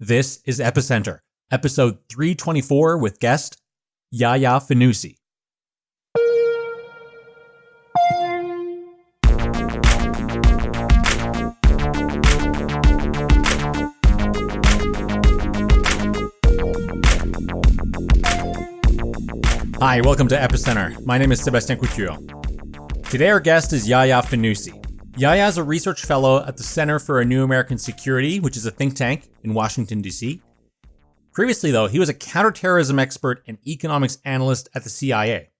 This is Epicenter, episode 324 with guest Yaya Fanusie. Hi, welcome to Epicenter. My name is Sebastien Couture. Today, our guest is Yaya Fanusie. Yaya is a research fellow at the Center for a New American Security, which is a think tank in Washington, D.C. Previously, though, he was a counterterrorism expert and economics analyst at the CIA.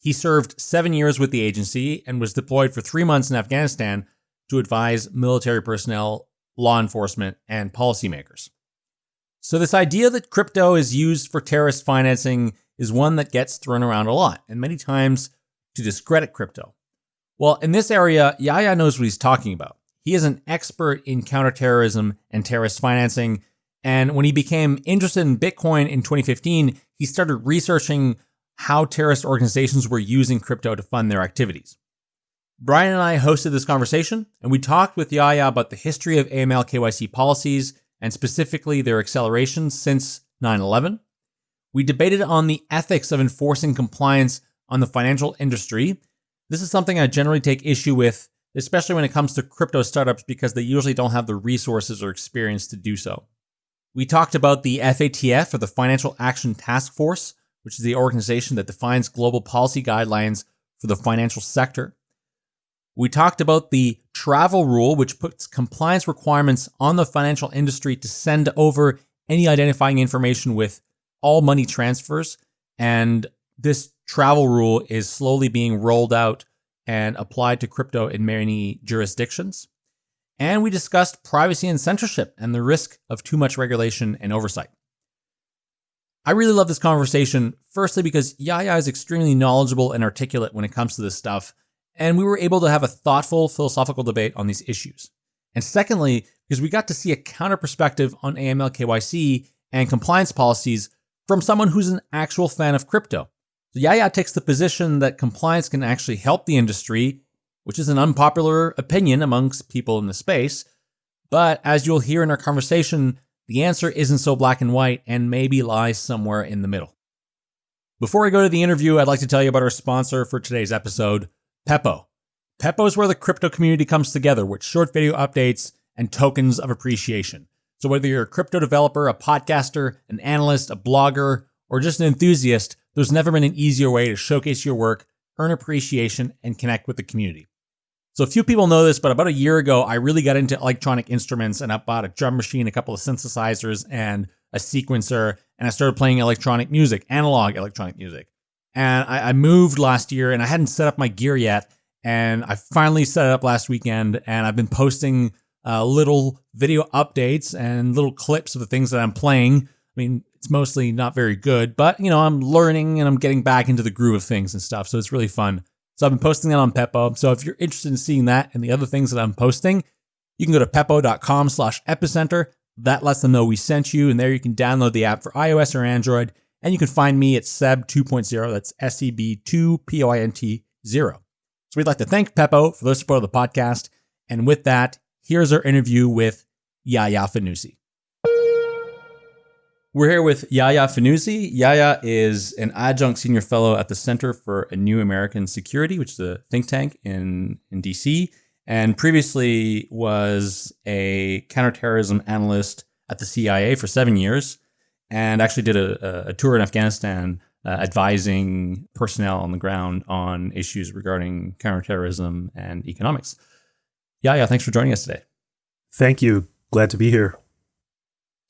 He served seven years with the agency and was deployed for three months in Afghanistan to advise military personnel, law enforcement, and policymakers. So, this idea that crypto is used for terrorist financing is one that gets thrown around a lot, and many times to discredit crypto. Well, in this area, Yaya knows what he's talking about. He is an expert in counterterrorism and terrorist financing. And when he became interested in Bitcoin in 2015, he started researching how terrorist organizations were using crypto to fund their activities. Brian and I hosted this conversation, and we talked with Yaya about the history of AML KYC policies and specifically their acceleration since 9 11. We debated on the ethics of enforcing compliance on the financial industry. This is something I generally take issue with, especially when it comes to crypto startups, because they usually don't have the resources or experience to do so. We talked about the FATF, or the Financial Action Task Force, which is the organization that defines global policy guidelines for the financial sector. We talked about the travel rule, which puts compliance requirements on the financial industry to send over any identifying information with all money transfers. And this travel rule is slowly being rolled out and applied to crypto in many jurisdictions. And we discussed privacy and censorship and the risk of too much regulation and oversight. I really love this conversation, firstly, because Yaya is extremely knowledgeable and articulate when it comes to this stuff, and we were able to have a thoughtful philosophical debate on these issues. And secondly, because we got to see a counter perspective on AML KYC and compliance policies from someone who's an actual fan of crypto. So Yaya takes the position that compliance can actually help the industry, which is an unpopular opinion amongst people in the space. But as you'll hear in our conversation, the answer isn't so black and white and maybe lies somewhere in the middle. Before I go to the interview, I'd like to tell you about our sponsor for today's episode, Pepo. Pepo is where the crypto community comes together with short video updates and tokens of appreciation. So, whether you're a crypto developer, a podcaster, an analyst, a blogger, or just an enthusiast, there's never been an easier way to showcase your work, earn appreciation, and connect with the community. So, a few people know this, but about a year ago, I really got into electronic instruments and I bought a drum machine, a couple of synthesizers, and a sequencer, and I started playing electronic music, analog electronic music. And I, I moved last year and I hadn't set up my gear yet. And I finally set it up last weekend, and I've been posting uh, little video updates and little clips of the things that I'm playing. I mean, it's mostly not very good, but you know, I'm learning and I'm getting back into the groove of things and stuff. So it's really fun. So I've been posting that on Pepo. So if you're interested in seeing that and the other things that I'm posting, you can go to pepo.com slash epicenter. That lets them know we sent you, and there you can download the app for iOS or Android. And you can find me at Seb 2.0. That's S E B 2 P O I N T 0. So we'd like to thank Pepo for their support of the podcast. And with that, here's our interview with Yaya Fanusie. We're here with Yaya Fanusie. Yaya is an adjunct senior fellow at the Center for a New American Security, which is a think tank in, in DC, and previously was a counterterrorism analyst at the CIA for seven years, and actually did a, a tour in Afghanistan uh, advising personnel on the ground on issues regarding counterterrorism and economics. Yaya, thanks for joining us today. Thank you. Glad to be here.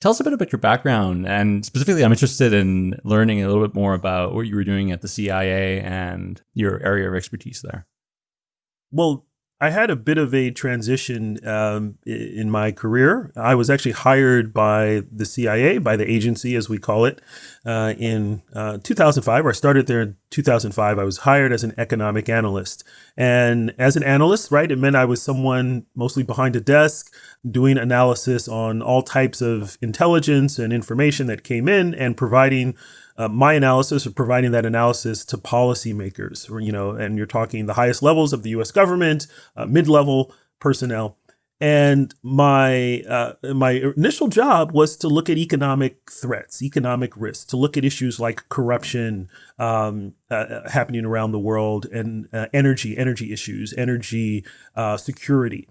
Tell us a bit about your background, and specifically, I'm interested in learning a little bit more about what you were doing at the CIA and your area of expertise there. Well, I had a bit of a transition um, in my career. I was actually hired by the CIA, by the agency as we call it, uh, in uh, 2005. I started there in 2005. I was hired as an economic analyst. And as an analyst, right, it meant I was someone mostly behind a desk doing analysis on all types of intelligence and information that came in and providing uh, my analysis or providing that analysis to policymakers, you know, and you're talking the highest levels of the U.S. government, uh, mid-level personnel. And my uh, my initial job was to look at economic threats, economic risks, to look at issues like corruption um, uh, uh happening around the world, and uh, energy, energy issues, energy security.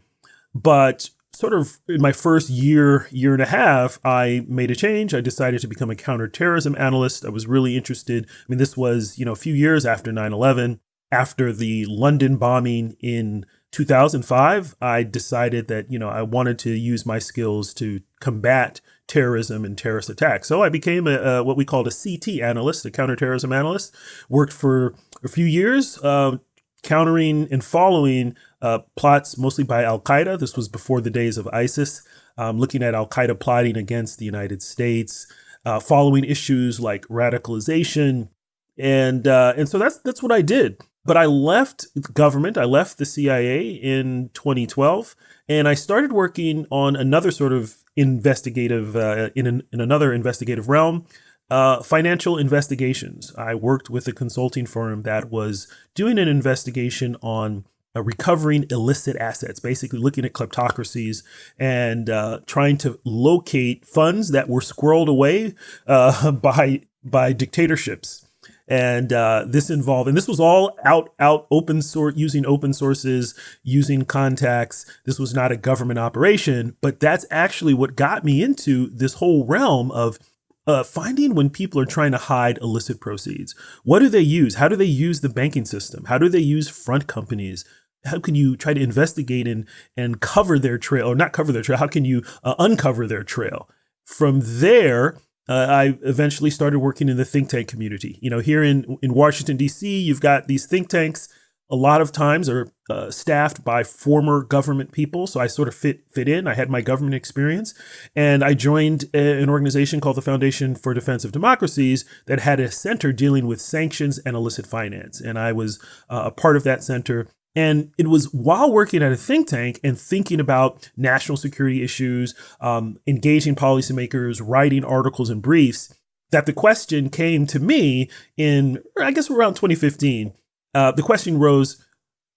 But sort of in my first year, year and a half, I made a change. I decided to become a counterterrorism analyst. I was really interested. I mean, this was, you know, a few years after 9 11, after the London bombing in 2005, I decided that, you know, I wanted to use my skills to combat terrorism and terrorist attacks. So I became a, a what we called a CT analyst, a counterterrorism analyst, worked for a few years, uh, countering and following uh, plots mostly by Al Qaeda. This was before the days of ISIS, um, looking at Al Qaeda plotting against the United States, uh, following issues like radicalization, and uh, and so that's that's what I did. But I left government. I left the CIA in 2012, and I started working on another sort of investigative uh, in an, in another investigative realm. Uh, financial investigations. I worked with a consulting firm that was doing an investigation on uh, recovering illicit assets, basically looking at kleptocracies and uh, trying to locate funds that were squirreled away uh, by by dictatorships. And uh, this involved, and this was all out out open source, using open sources, using contacts. This was not a government operation, but that's actually what got me into this whole realm of uh, finding when people are trying to hide illicit proceeds. What do they use? How do they use the banking system? How do they use front companies? How can you try to investigate and and cover their trail, or not cover their trail? How can you uh, uncover their trail? From there, uh, I eventually started working in the think tank community. You know, here in in Washington D.C., you've got these think tanks a lot of times are uh, staffed by former government people. So I sort of fit fit in. I had my government experience, and I joined a, an organization called the Foundation for Defense of Democracies that had a center dealing with sanctions and illicit finance. And I was uh, a part of that center. And it was while working at a think tank and thinking about national security issues, um, engaging policymakers, writing articles and briefs, that the question came to me in, I guess, around 2015 uh, the question rose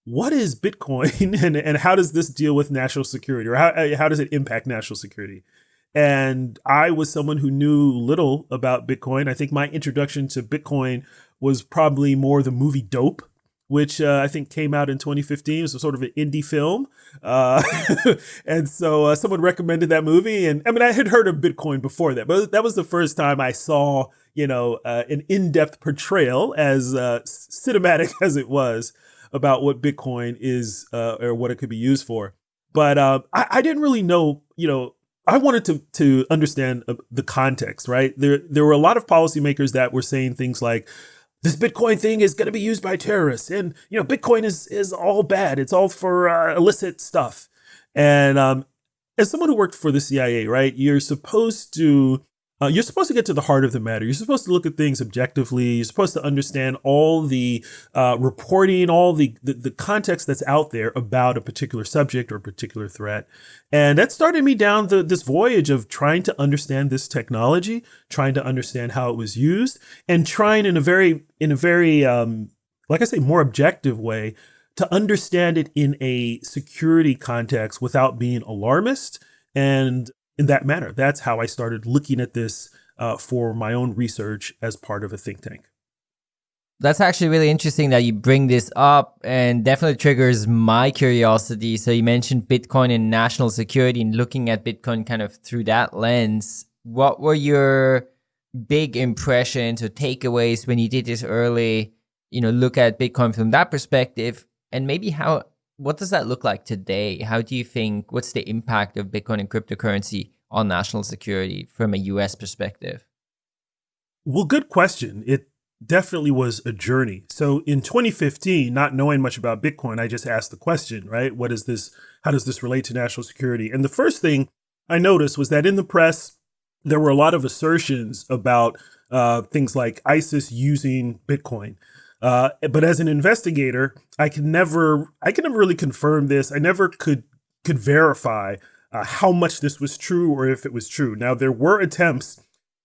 what is Bitcoin and, and how does this deal with national security or how, uh, how does it impact national security? And I was someone who knew little about Bitcoin. I think my introduction to Bitcoin was probably more the movie Dope, which uh, I think came out in 2015. It was sort of an indie film. Uh, and so uh, someone recommended that movie. And I mean, I had heard of Bitcoin before that, but that was the first time I saw you know, uh, an in-depth portrayal, as uh, cinematic as it was, about what Bitcoin is uh, or what it could be used for. But uh, I, I, didn't really know, you know, I wanted to to understand the context, right? There there were a lot of policymakers that were saying things like, "This Bitcoin thing is going to be used by terrorists," and you know, Bitcoin is is all bad. It's all for uh, illicit stuff. And um, as someone who worked for the CIA, right, you're supposed to uh, you're supposed to get to the heart of the matter. You're supposed to look at things objectively. You're supposed to understand all the uh, reporting, all the, the, the context that's out there about a particular subject or a particular threat. And that started me down the, this voyage of trying to understand this technology, trying to understand how it was used, and trying in a very in a very um, like I say more objective way to understand it in a security context without being alarmist and in that manner. That's how I started looking at this uh, for my own research as part of a think tank. That's actually really interesting that you bring this up and definitely triggers my curiosity. So you mentioned Bitcoin and national security and looking at Bitcoin kind of through that lens. What were your big impressions or takeaways when you did this early, you know, look at Bitcoin from that perspective and maybe how what does that look like today? How do you think, what's the impact of Bitcoin and cryptocurrency on national security from a US perspective? Well, good question. It definitely was a journey. So in 2015, not knowing much about Bitcoin, I just asked the question, right? What is this? How does this relate to national security? And the first thing I noticed was that in the press, there were a lot of assertions about uh, things like ISIS using Bitcoin. Uh, but as an investigator, I can never, I can never really confirm this. I never could could verify uh, how much this was true or if it was true. Now there were attempts,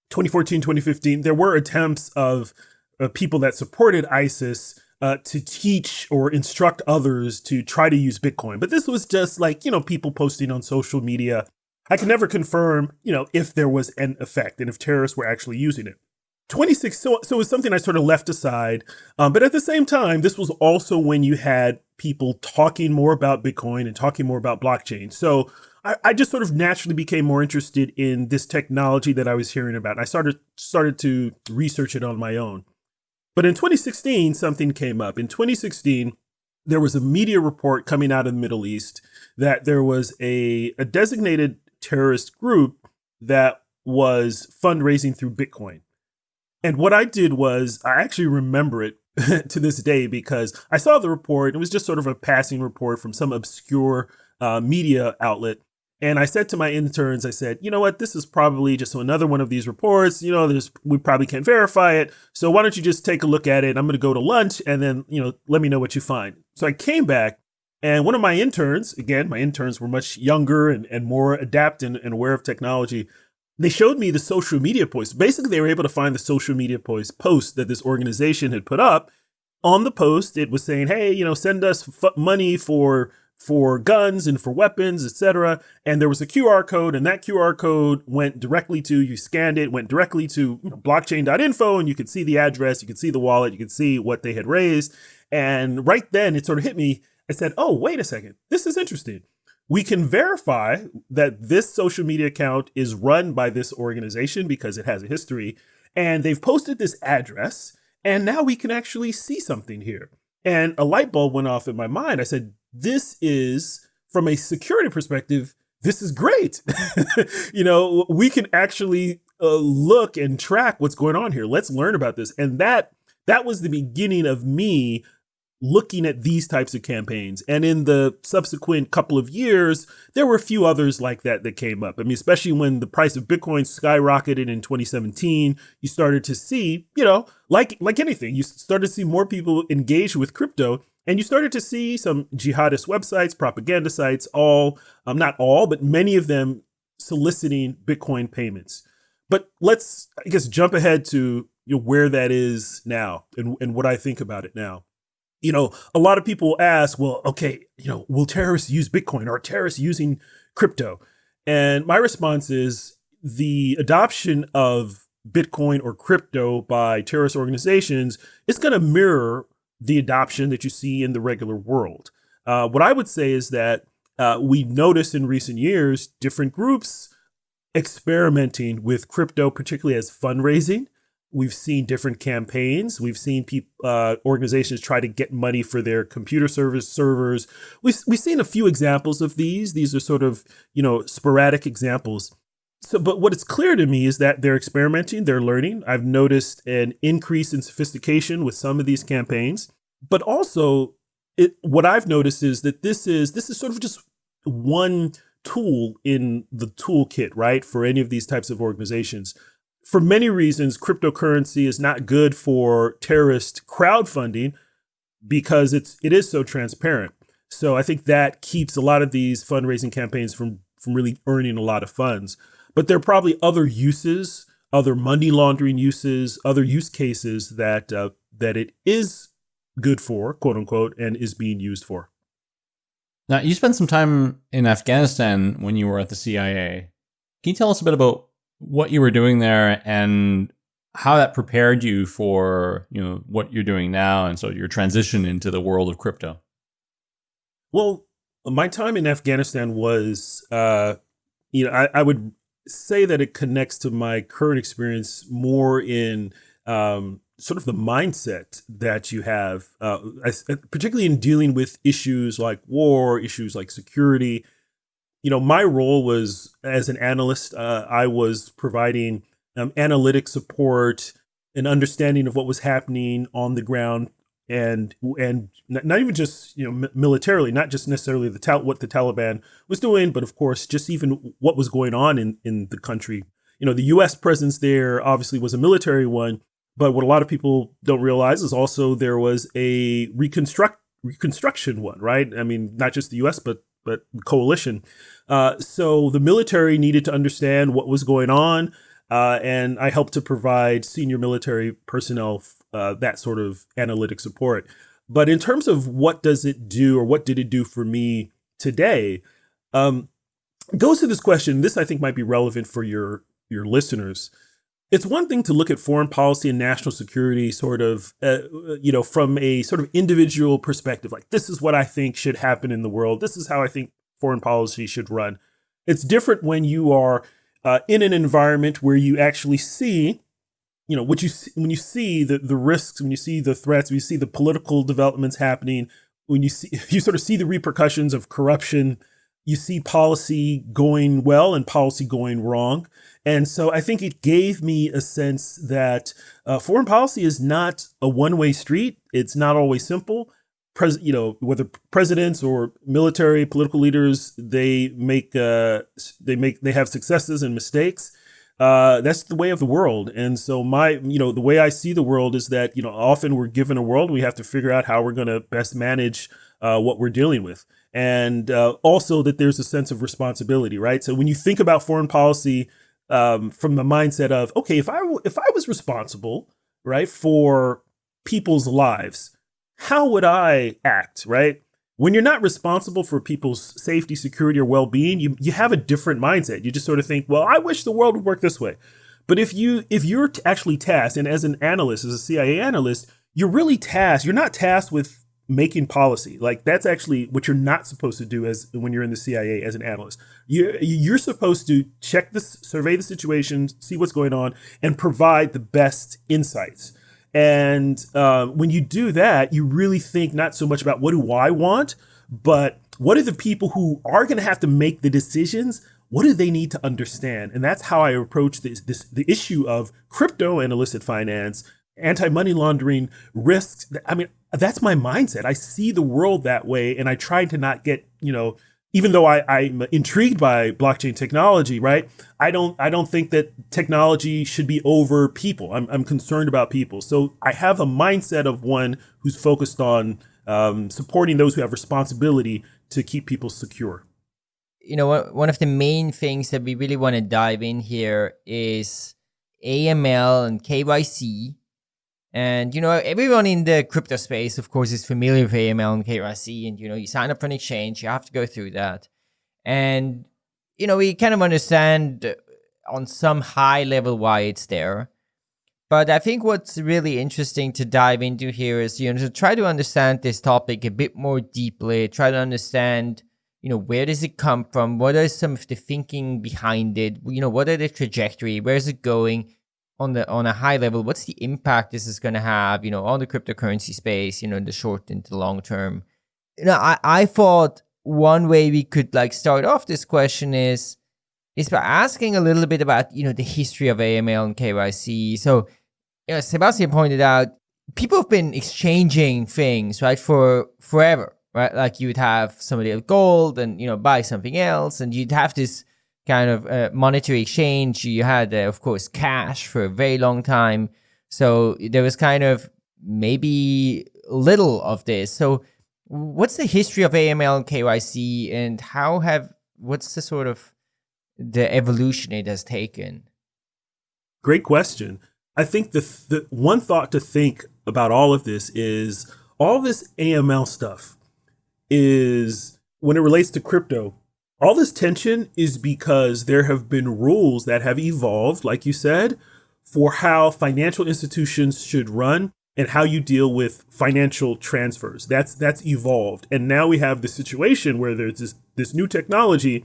2014, 2015, there were attempts of uh, people that supported ISIS uh, to teach or instruct others to try to use Bitcoin. But this was just like, you know, people posting on social media. I can never confirm, you know, if there was an effect and if terrorists were actually using it. 26, so, so it was something I sort of left aside. Um, but at the same time, this was also when you had people talking more about Bitcoin and talking more about blockchain. So I, I just sort of naturally became more interested in this technology that I was hearing about. I started started to research it on my own. But in 2016, something came up. In 2016, there was a media report coming out of the Middle East that there was a, a designated terrorist group that was fundraising through Bitcoin. And what I did was I actually remember it to this day because I saw the report. It was just sort of a passing report from some obscure uh, media outlet. And I said to my interns, I said, you know what, this is probably just another one of these reports. You know, there's we probably can't verify it. So why don't you just take a look at it? I'm going to go to lunch and then, you know, let me know what you find. So I came back and one of my interns, again, my interns were much younger and, and more adept and, and aware of technology they showed me the social media posts. Basically, they were able to find the social media post that this organization had put up. On the post, it was saying, "Hey, you know, send us money for for guns and for weapons, etc." And there was a QR code, and that QR code went directly to you scanned it, went directly to you know, blockchain.info, and you could see the address, you could see the wallet, you could see what they had raised. And right then, it sort of hit me. I said, "Oh, wait a second, this is interesting." We can verify that this social media account is run by this organization because it has a history and they've posted this address and now we can actually see something here. And a light bulb went off in my mind. I said this is from a security perspective this is great. You know we can actually uh, look and track what's going on here. Let's learn about this. And that that was the beginning of me looking at these types of campaigns. And in the subsequent couple of years, there were a few others like that that came up. I mean, especially when the price of Bitcoin skyrocketed in 2017, you started to see, you know, like like anything, you started to see more people engage with crypto. And you started to see some jihadist websites, propaganda sites, all, um, not all, but many of them soliciting Bitcoin payments. But let's, I guess, jump ahead to you know, where that is now and, and what I think about it now you know, a lot of people ask, well, okay, you know, will terrorists use Bitcoin? Are terrorists using crypto? And my response is the adoption of Bitcoin or crypto by terrorist organizations is going to mirror the adoption that you see in the regular world. Uh, what I would say is that uh, we noticed in recent years different groups experimenting with crypto, particularly as fundraising. We've seen different campaigns. We've seen people, uh, organizations try to get money for their computer service servers. We've, we've seen a few examples of these. These are sort of, you know, sporadic examples. So, but what it's clear to me is that they're experimenting, they're learning. I've noticed an increase in sophistication with some of these campaigns, but also it, what I've noticed is that this is this is sort of just one tool in the toolkit, right, for any of these types of organizations for many reasons, cryptocurrency is not good for terrorist crowdfunding because it's it is so transparent. So I think that keeps a lot of these fundraising campaigns from from really earning a lot of funds. But there are probably other uses, other money laundering uses, other use cases that uh, that it is good for, quote unquote, and is being used for. Now, you spent some time in Afghanistan when you were at the CIA. Can you tell us a bit about what you were doing there and how that prepared you for you know what you're doing now and so your transition into the world of crypto? Well my time in afghanistan was uh you know i, I would say that it connects to my current experience more in um sort of the mindset that you have uh, particularly in dealing with issues like war issues like security you know, my role was as an analyst, uh, I was providing um, analytic support and understanding of what was happening on the ground and and not even just you know militarily not just necessarily the what the Taliban was doing but of course just even what was going on in in the country. You know the US presence there obviously was a military one but what a lot of people don't realize is also there was a reconstruct reconstruction one right? I mean not just the US but but coalition. Uh, so the military needed to understand what was going on, uh, and I helped to provide senior military personnel uh, that sort of analytic support. But in terms of what does it do or what did it do for me today, um, goes to this question. This I think might be relevant for your your listeners. It's one thing to look at foreign policy and national security sort of, uh, you know, from a sort of individual perspective. Like, this is what I think should happen in the world. This is how I think foreign policy should run. It's different when you are uh, in an environment where you actually see, you know, what you see, when you see the the risks, when you see the threats, when you see the political developments happening, when you see you sort of see the repercussions of corruption, you see policy going well and policy going wrong. And so I think it gave me a sense that uh, foreign policy is not a one way street. It's not always simple. Pres you know whether presidents or military political leaders they make uh, they make they have successes and mistakes. Uh, that's the way of the world. And so my you know the way i see the world is that you know often we're given a world. We have to figure out how we're going to best manage uh, what we're dealing with and uh, also that there's a sense of responsibility right so when you think about foreign policy um, from the mindset of okay if i if i was responsible right for people's lives how would I act, right? When you're not responsible for people's safety, security, or well-being, you, you have a different mindset. You just sort of think, well, I wish the world would work this way. But if you if you're actually tasked, and as an analyst, as a CIA analyst, you're really tasked. You're not tasked with making policy. Like that's actually what you're not supposed to do as when you're in the CIA as an analyst. You're you're supposed to check this, survey the situation, see what's going on, and provide the best insights. And uh, when you do that, you really think not so much about what do I want, but what are the people who are going to have to make the decisions? What do they need to understand? And that's how I approach this, this the issue of crypto and illicit finance, anti-money laundering risks. I mean, that's my mindset. I see the world that way, and I try to not get you know even though I, I'm intrigued by blockchain technology, right? I don't I don't think that technology should be over people. I'm, I'm concerned about people. So I have a mindset of one who's focused on um, supporting those who have responsibility to keep people secure. You know, one of the main things that we really want to dive in here is AML and KYC and, you know, everyone in the crypto space, of course, is familiar with AML and KYC. And, you know, you sign up for an exchange, you have to go through that. And, you know, we kind of understand uh, on some high level why it's there. But I think what's really interesting to dive into here is, you know, to try to understand this topic a bit more deeply, try to understand, you know, where does it come from? What are some of the thinking behind it? You know, what are the trajectory? Where is it going? On the on a high level, what's the impact this is going to have, you know, on the cryptocurrency space, you know, in the short and the long term? You know, I, I thought one way we could like start off this question is is by asking a little bit about, you know, the history of AML and KYC. So, you know, Sebastien pointed out people have been exchanging things, right, for forever, right? Like you would have somebody have gold and, you know, buy something else and you'd have this kind of uh, monetary exchange. You had, uh, of course, cash for a very long time. So there was kind of maybe little of this. So what's the history of AML and KYC and how have, what's the sort of the evolution it has taken? Great question. I think the, the one thought to think about all of this is all this AML stuff is when it relates to crypto, all this tension is because there have been rules that have evolved, like you said, for how financial institutions should run and how you deal with financial transfers. That's that's evolved, and now we have the situation where there's this this new technology,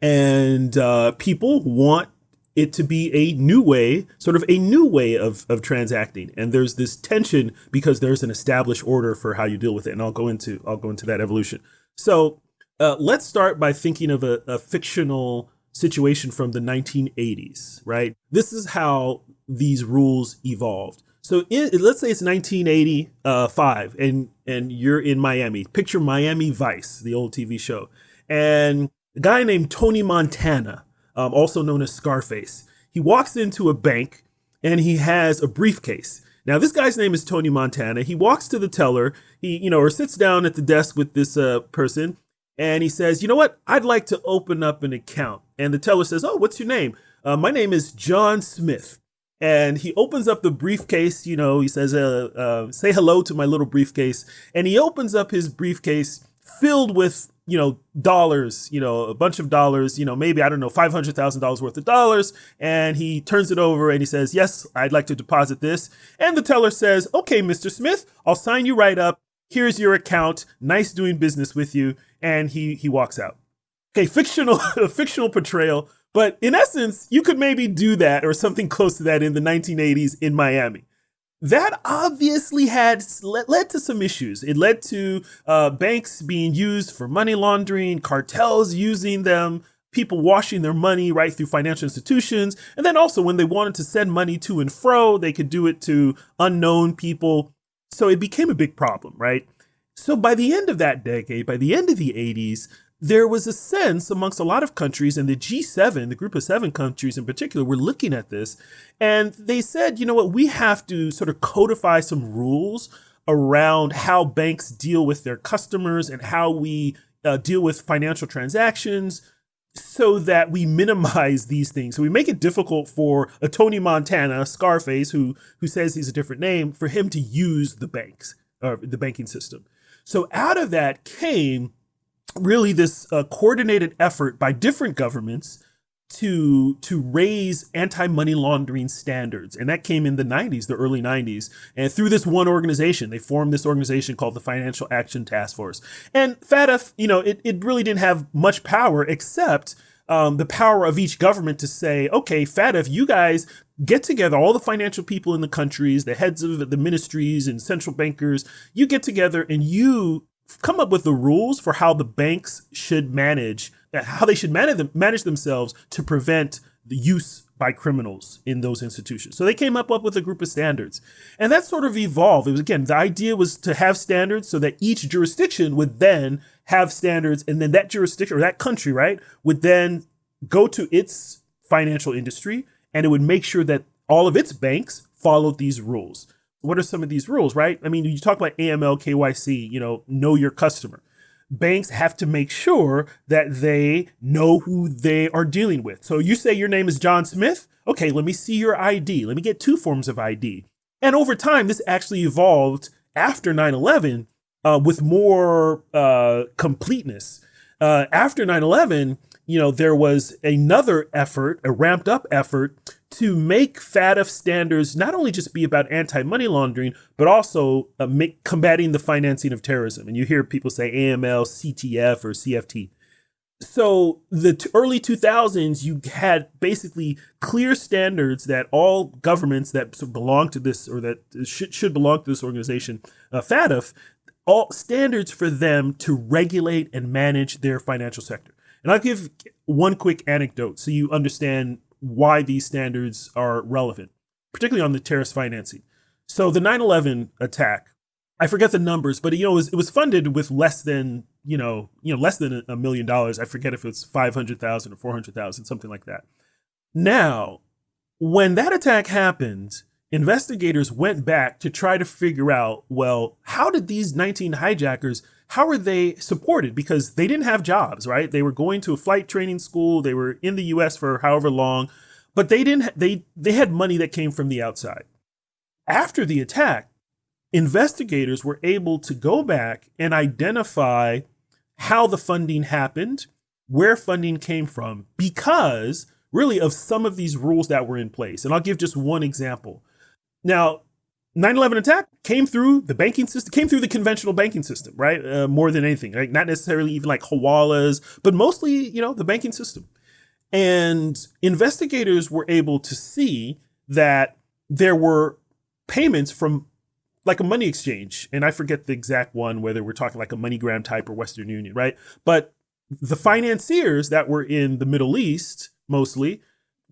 and uh, people want it to be a new way, sort of a new way of of transacting. And there's this tension because there's an established order for how you deal with it, and I'll go into I'll go into that evolution. So uh, let's start by thinking of a, a fictional situation from the 1980s, right? This is how these rules evolved. So let's say it's 1985 and and you're in Miami. Picture Miami Vice, the old TV show, and a guy named Tony Montana, um, also known as Scarface, he walks into a bank and he has a briefcase. Now this guy's name is Tony Montana. He walks to the teller, he you know, or sits down at the desk with this uh, person, and he says, You know what? I'd like to open up an account. And the teller says, Oh, what's your name? Uh, my name is John Smith. and he opens up the briefcase. You know, he says, uh, uh, "Say hello to my little briefcase," and he opens up his briefcase filled with you know dollars, you know, a bunch of dollars, you know, maybe I don't know, five hundred thousand dollars worth of dollars, and he turns it over and he says, "Yes, I'd like to deposit this," and the teller says, "Okay, Mr. Smith, I'll sign you right up. Here's your account. Nice doing business with you," and he he walks out. Okay, fictional fictional portrayal but in essence, you could maybe do that or something close to that in the 1980s in Miami. That obviously had led to some issues. It led to uh, banks being used for money laundering, cartels using them, people washing their money right through financial institutions. And then also, when they wanted to send money to and fro, they could do it to unknown people. So it became a big problem, right? So by the end of that decade, by the end of the 80s, there was a sense amongst a lot of countries, and the G7, the group of seven countries in particular, were looking at this. And they said, you know what, we have to sort of codify some rules around how banks deal with their customers and how we uh, deal with financial transactions so that we minimize these things. So we make it difficult for a Tony Montana, Scarface, who who says he's a different name, for him to use the banks or the banking system. So out of that came really this uh, coordinated effort by different governments to to raise anti-money laundering standards. And that came in the 90s the early 90s and through this one organization they formed this organization called the financial action task force. And FATF you know it, it really didn't have much power except um, the power of each government to say okay FATF you guys get together all the financial people in the countries the heads of the ministries and central bankers you get together and you come up with the rules for how the banks should manage how they should manage them, manage themselves to prevent the use by criminals in those institutions. So they came up, up with a group of standards. And that sort of evolved. It was again, the idea was to have standards so that each jurisdiction would then have standards and then that jurisdiction or that country, right, would then go to its financial industry and it would make sure that all of its banks followed these rules what are some of these rules, right? I mean, you talk about AML, KYC, you know, know your customer. Banks have to make sure that they know who they are dealing with. So you say your name is John Smith. Okay, let me see your ID. Let me get two forms of ID. And over time, this actually evolved after 9 11 uh, with more uh, completeness. Uh, after 9 11, you know, there was another effort, a ramped up effort to make FATF standards not only just be about anti-money laundering, but also uh, make, combating the financing of terrorism. And you hear people say AML, CTF, or CFT. So the early 2000s, you had basically clear standards that all governments that belong to this or that should, should belong to this organization, uh, FATF, all standards for them to regulate and manage their financial sector. And I'll give one quick anecdote so you understand why these standards are relevant, particularly on the terrorist financing. So the 9/11 attack, I forget the numbers, but you know it was, it was funded with less than you know you know less than a million dollars. I forget if it's five hundred thousand or four hundred thousand, something like that. Now, when that attack happened, investigators went back to try to figure out well how did these 19 hijackers how were they supported? Because they didn't have jobs, right? They were going to a flight training school. They were in the U.S. for however long, but they didn't. They they had money that came from the outside. After the attack, investigators were able to go back and identify how the funding happened, where funding came from, because really of some of these rules that were in place. And I'll give just one example. Now, 9/11 attack came through the banking system, came through the conventional banking system, right? Uh, more than anything, like not necessarily even like hawalas, but mostly, you know, the banking system. And investigators were able to see that there were payments from like a money exchange, and I forget the exact one, whether we're talking like a MoneyGram type or Western Union, right? But the financiers that were in the Middle East mostly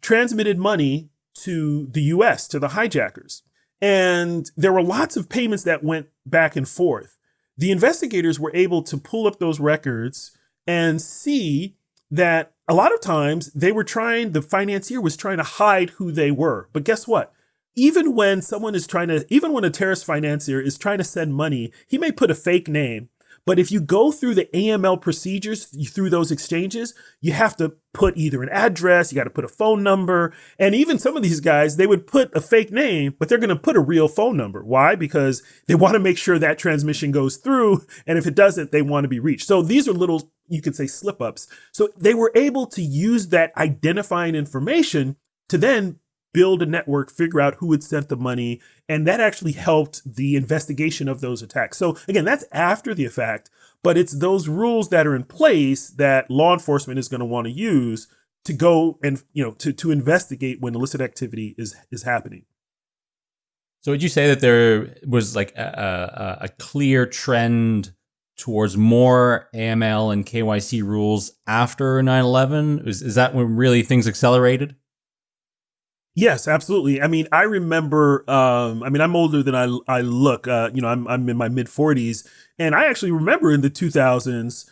transmitted money to the US, to the hijackers. And there were lots of payments that went back and forth. The investigators were able to pull up those records and see that a lot of times they were trying, the financier was trying to hide who they were. But guess what? Even when someone is trying to, even when a terrorist financier is trying to send money, he may put a fake name. But if you go through the AML procedures through those exchanges, you have to put either an address, you got to put a phone number. And even some of these guys, they would put a fake name, but they're going to put a real phone number. Why? Because they want to make sure that transmission goes through. And if it doesn't, they want to be reached. So these are little, you could say slip ups. So they were able to use that identifying information to then build a network, figure out who had sent the money. And that actually helped the investigation of those attacks. So again, that's after the fact, but it's those rules that are in place that law enforcement is going to want to use to go and, you know, to, to investigate when illicit activity is, is happening. So would you say that there was like a, a, a clear trend towards more AML and KYC rules after 9-11? Is, is that when really things accelerated? Yes, absolutely. I mean, I remember. Um, I mean, I'm older than I I look. Uh, you know, I'm I'm in my mid 40s, and I actually remember in the 2000s.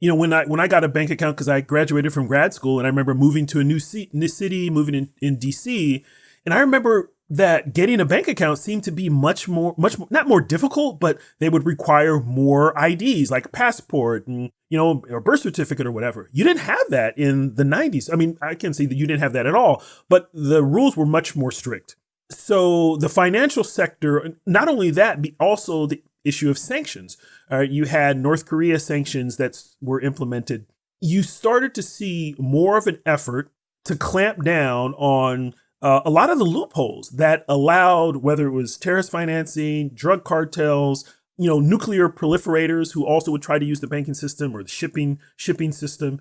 You know, when I when I got a bank account because I graduated from grad school, and I remember moving to a new, new city, moving in in DC, and I remember that getting a bank account seemed to be much more, much more, not more difficult, but they would require more IDs like passport and, you know, or birth certificate or whatever. You didn't have that in the 90s. I mean, I can see that you didn't have that at all, but the rules were much more strict. So the financial sector, not only that, but also the issue of sanctions. You had North Korea sanctions that were implemented. You started to see more of an effort to clamp down on uh, a lot of the loopholes that allowed whether it was terrorist financing, drug cartels, you know, nuclear proliferators who also would try to use the banking system or the shipping shipping system.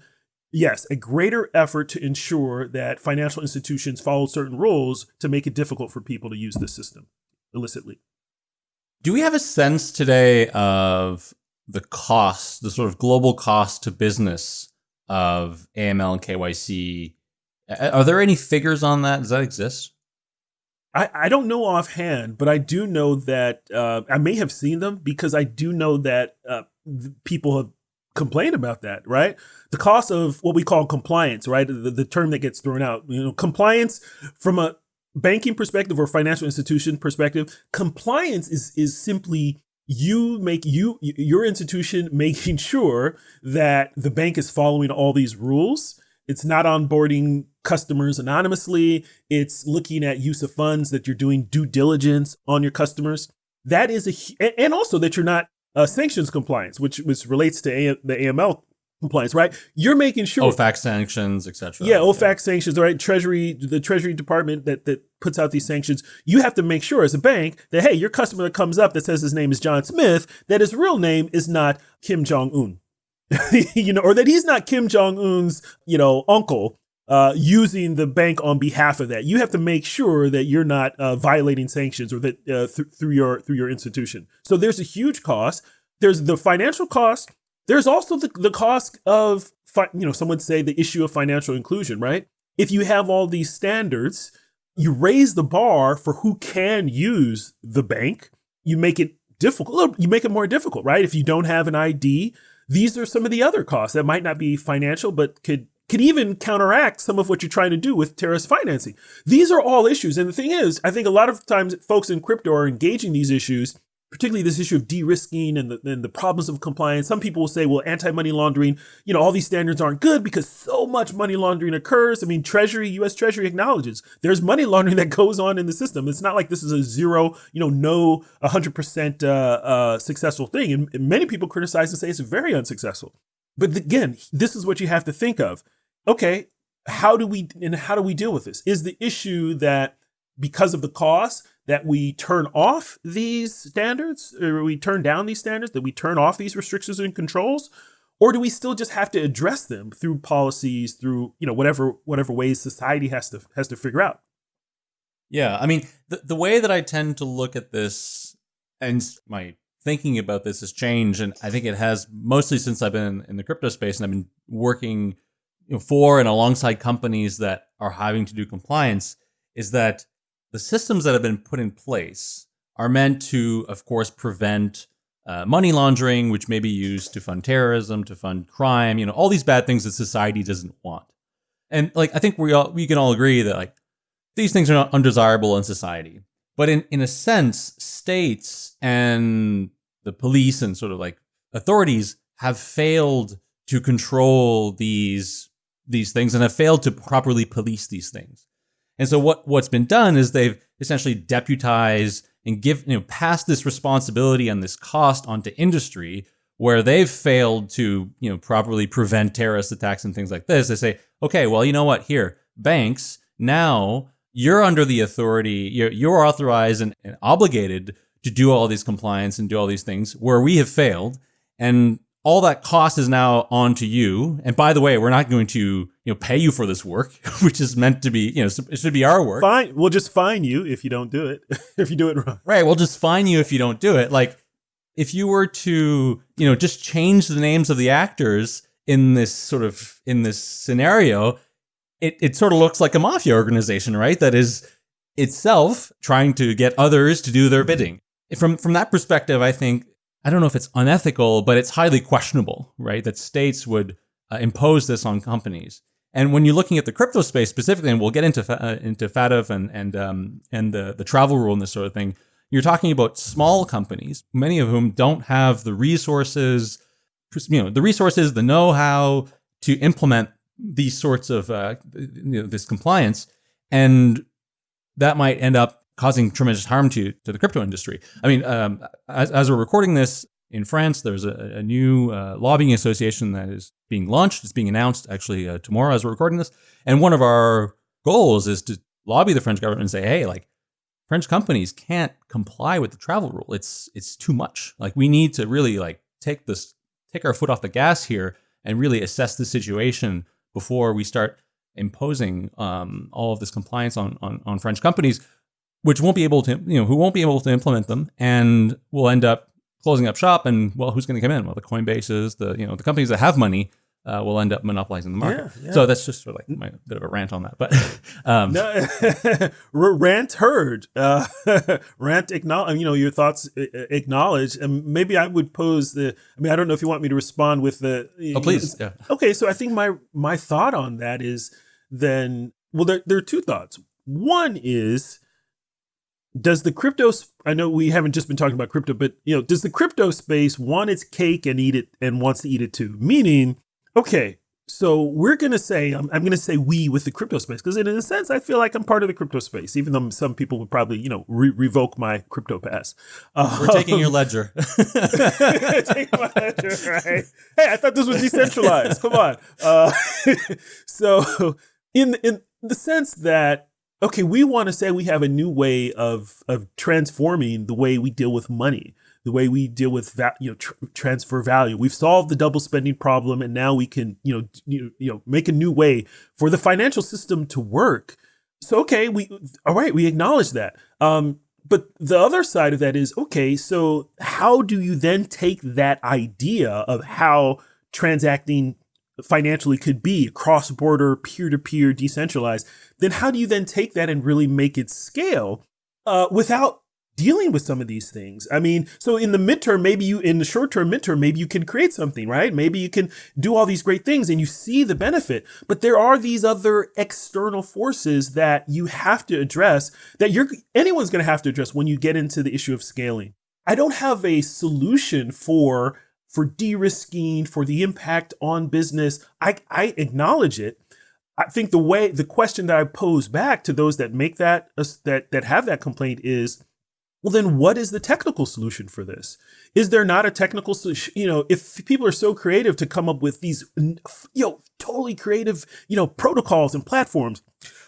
Yes, a greater effort to ensure that financial institutions follow certain rules to make it difficult for people to use the system illicitly. Do we have a sense today of the cost, the sort of global cost to business of AML and KYC are there any figures on that? Does that exist? I, I don't know offhand, but I do know that uh, I may have seen them because I do know that uh, people have complained about that, right? The cost of what we call compliance, right? The, the term that gets thrown out, you know, compliance from a banking perspective or financial institution perspective, compliance is is simply you make you your institution making sure that the bank is following all these rules. It's not onboarding customers anonymously. It's looking at use of funds that you're doing due diligence on your customers. That is a, and also that you're not uh, sanctions compliance, which which relates to a, the AML compliance, right? You're making sure OFAC sanctions, etc. Yeah, OFAC yeah. sanctions, right? Treasury, the Treasury Department that that puts out these sanctions. You have to make sure as a bank that hey, your customer that comes up that says his name is John Smith, that his real name is not Kim Jong Un. you know, or that he's not Kim Jong Un's, you know, uncle uh, using the bank on behalf of that. You have to make sure that you're not uh, violating sanctions or that uh, th- through your through your institution. So there's a huge cost. There's the financial cost. There's also the, the cost of you know some would say the issue of financial inclusion. Right? If you have all these standards, you raise the bar for who can use the bank. You make it difficult. You make it more difficult, right? If you don't have an ID, these are some of the other costs that might not be financial, but could could even counteract some of what you're trying to do with terrorist financing. These are all issues. And the thing is, I think a lot of times folks in crypto are engaging these issues, particularly this issue of de-risking and the, and the problems of compliance. Some people will say, well, anti-money laundering, you know, all these standards aren't good because so much money laundering occurs. I mean, Treasury, US Treasury acknowledges there's money laundering that goes on in the system. It's not like this is a zero, you know, no 100% uh, uh, successful thing. And many people criticize and say it's very unsuccessful. But again, this is what you have to think of okay, how do we and how do we deal with this? Is the issue that because of the cost that we turn off these standards or we turn down these standards, that we turn off these restrictions and controls? Or do we still just have to address them through policies, through, you know, whatever whatever ways society has to has to figure out? Yeah, I mean, the, the way that I tend to look at this and my thinking about this has changed, and I think it has mostly since I've been in the crypto space and I've been working you know, for and alongside companies that are having to do compliance is that the systems that have been put in place are meant to, of course, prevent uh, money laundering, which may be used to fund terrorism, to fund crime, you know, all these bad things that society doesn't want. And like, I think we all, we can all agree that like these things are not undesirable in society. But in, in a sense, states and the police and sort of like authorities have failed to control these these things and have failed to properly police these things. And so what what's been done is they've essentially deputized and give you know passed this responsibility and this cost onto industry where they've failed to you know properly prevent terrorist attacks and things like this. They say, okay, well you know what, here banks now you're under the authority, you're, you're authorized and, and obligated to do all these compliance and do all these things where we have failed. And all that cost is now on to you. And by the way, we're not going to, you know, pay you for this work, which is meant to be, you know, it should be our work. Fine. We'll just fine you if you don't do it. if you do it wrong. Right. We'll just fine you if you don't do it. Like if you were to, you know, just change the names of the actors in this sort of, in this scenario, it, it sort of looks like a mafia organization, right? That is itself trying to get others to do their bidding. From from that perspective, I think I don't know if it's unethical, but it's highly questionable, right? That states would uh, impose this on companies. And when you're looking at the crypto space specifically, and we'll get into uh, into FATF and and um, and the the travel rule and this sort of thing, you're talking about small companies, many of whom don't have the resources, you know, the resources, the know-how to implement these sorts of uh, you know, this compliance, and that might end up causing tremendous harm to to the crypto industry. I mean, um, as, as, we're recording this in France, there's a, a new uh, lobbying association that is being launched. It's being announced actually uh, tomorrow as we're recording this, and one of our goals is to lobby the French government and say, hey, like French companies can't comply with the travel rule. It's it's too much. Like we need to really like take this take our foot off the gas here and really assess the situation before we start imposing um, all of this compliance on, on, on French companies, which won't be able to, you know, who won't be able to implement them, and will end up closing up shop. And well, who's going to come in? Well, the Coinbases, the you know, the companies that have money uh, will end up monopolizing the market. Yeah, yeah. So that's just sort of like my bit of a rant on that. But um, no, rant heard, uh, rant acknowledge. You know your thoughts acknowledged, and maybe I would pose the. I mean, I don't know if you want me to respond with the. Oh, please. Yeah. Okay, so I think my my thought on that is then. Well, there there are two thoughts. One is does the crypto i know we haven't just been talking about crypto but you know does the crypto space want its cake and eat it and wants to eat it too meaning Okay, so we're going to say, I'm, I'm going to say we with the crypto space, because in a sense, I feel like I'm part of the crypto space, even though some people would probably, you know, re- revoke my crypto pass. We're taking your ledger. Take my ledger, right? Hey, I thought this was decentralized. Come on. Uh, so in, in the sense that, okay, we want to say we have a new way of, of transforming the way we deal with money the way we deal with va- you know tr- transfer value. We've solved the double spending problem, and now we can you know you, you know make a new way for the financial system to work. So okay, we all right, we acknowledge that. Um, but the other side of that is okay. So how do you then take that idea of how transacting financially could be cross border, peer to peer, decentralized? Then how do you then take that and really make it scale uh, without dealing with some of these things. I mean, so in the midterm, maybe you, in the short term midterm, maybe you can create something, right? Maybe you can do all these great things and you see the benefit. But there are these other external forces that you have to address that you're, anyone's going to have to address when you get into the issue of scaling. I don't have a solution for, for de-risking, for the impact on business. I, I acknowledge it. I think the way, the question that I pose back to those that make that, uh, that, that have that complaint is, well, then what is the technical solution for this? Is there not a technical solution? You know, if people are so creative to come up with these, you know, totally creative, you know, protocols and platforms,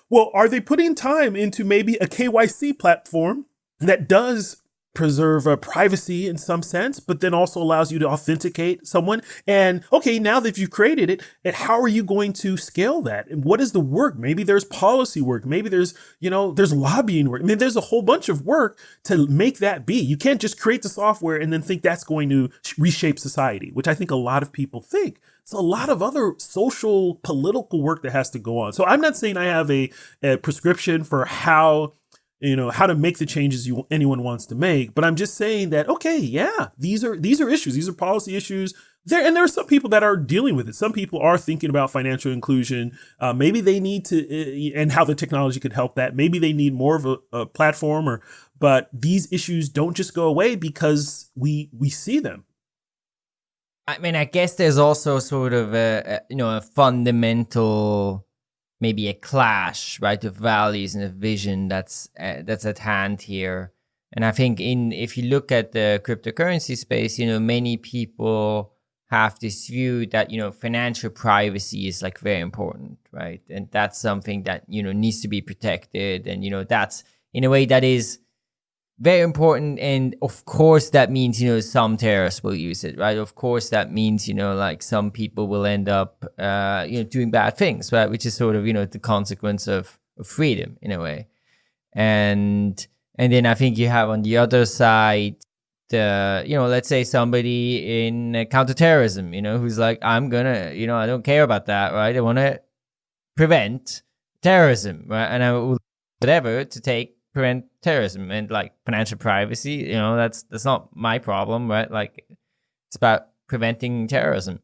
well, are they putting time into maybe a KYC platform that does preserve uh, privacy in some sense, but then also allows you to authenticate someone. And okay, now that you've created it, how are you going to scale that? And what is the work? Maybe there's policy work. Maybe there's, you know, there's lobbying work. I mean, there's a whole bunch of work to make that be. You can't just create the software and then think that's going to reshape society, which I think a lot of people think. It's a lot of other social, political work that has to go on. So I'm not saying I have a, a prescription for how you know how to make the changes you anyone wants to make but i'm just saying that okay yeah these are these are issues these are policy issues. There and there are some people that are dealing with it. Some people are thinking about financial inclusion. Uh, maybe they need to uh, and how the technology could help that. Maybe they need more of a, a platform or but these issues don't just go away because we we see them. I mean, I guess there's also sort of a, a you know a fundamental maybe a clash right of values and a vision that's uh, that's at hand here. And i think in if you look at the cryptocurrency space you know many people have this view that you know financial privacy is like very important right? And that's something that you know needs to be protected. And you know that's in a way that is very important and of course that means you know some terrorists will use it right? Of course that means you know like some people will end up uh, you know doing bad things right? Which is sort of you know the consequence of, of freedom in a way. And and then i think you have on the other side the you know let's say somebody in uh, counterterrorism you know who's like i'm gonna you know i don't care about that right? I want to prevent terrorism right? And i will whatever to take prevent terrorism and like financial privacy. You know, that's that's not my problem, right? Like it's about preventing terrorism.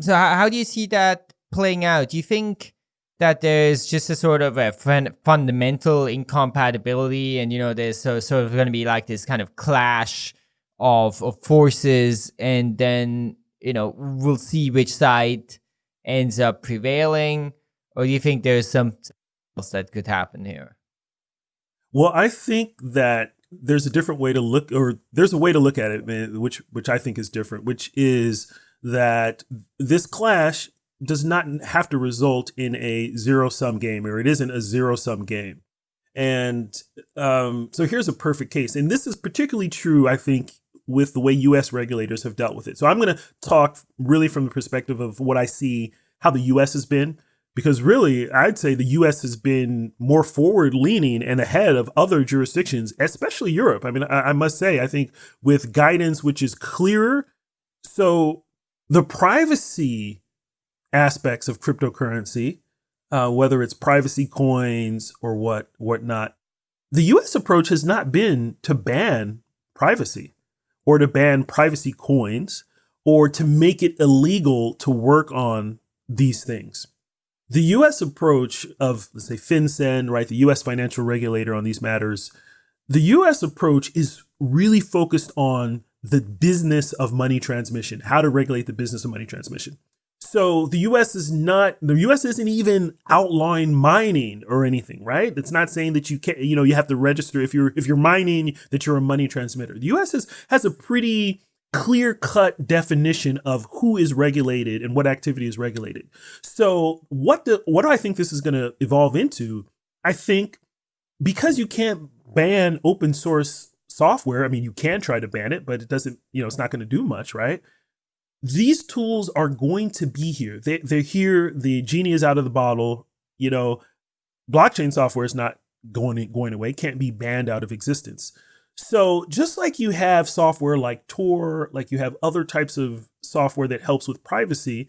So how, how do you see that playing out? Do you think that there's just a sort of a fun- fundamental incompatibility, and you know, there's so sort of going to be like this kind of clash of of forces, and then you know we'll see which side ends up prevailing, or do you think there's some else that could happen here? Well, I think that there's a different way to look, or there's a way to look at it, which which I think is different, which is that this clash does not have to result in a zero sum game, or it isn't a zero sum game. And um, so here's a perfect case, and this is particularly true, I think, with the way U.S. regulators have dealt with it. So I'm going to talk really from the perspective of what I see how the U.S. has been because really i'd say the us has been more forward leaning and ahead of other jurisdictions especially europe. I mean I, I, must say i think with guidance which is clearer so the privacy aspects of cryptocurrency uh, whether it's privacy coins or what whatnot the us approach has not been to ban privacy or to ban privacy coins or to make it illegal to work on these things the U.S. approach of, let's say, FinCEN, right, the U.S. financial regulator on these matters, the U.S. approach is really focused on the business of money transmission, how to regulate the business of money transmission. So the U.S. is not the U.S. isn't even outlawing mining or anything, right? It's not saying that you can't, you know, you have to register if you're if you're mining that you're a money transmitter. The U.S. has has a pretty clear cut definition of who is regulated and what activity is regulated. So what do, what do I think this is going to evolve into? I think because you can't ban open source software, I mean you can try to ban it, but it doesn't, you know, it's not going to do much, right? These tools are going to be here. They they're here, the genie is out of the bottle, you know, blockchain software is not going going away, can't be banned out of existence. So just like you have software like Tor, like you have other types of software that helps with privacy,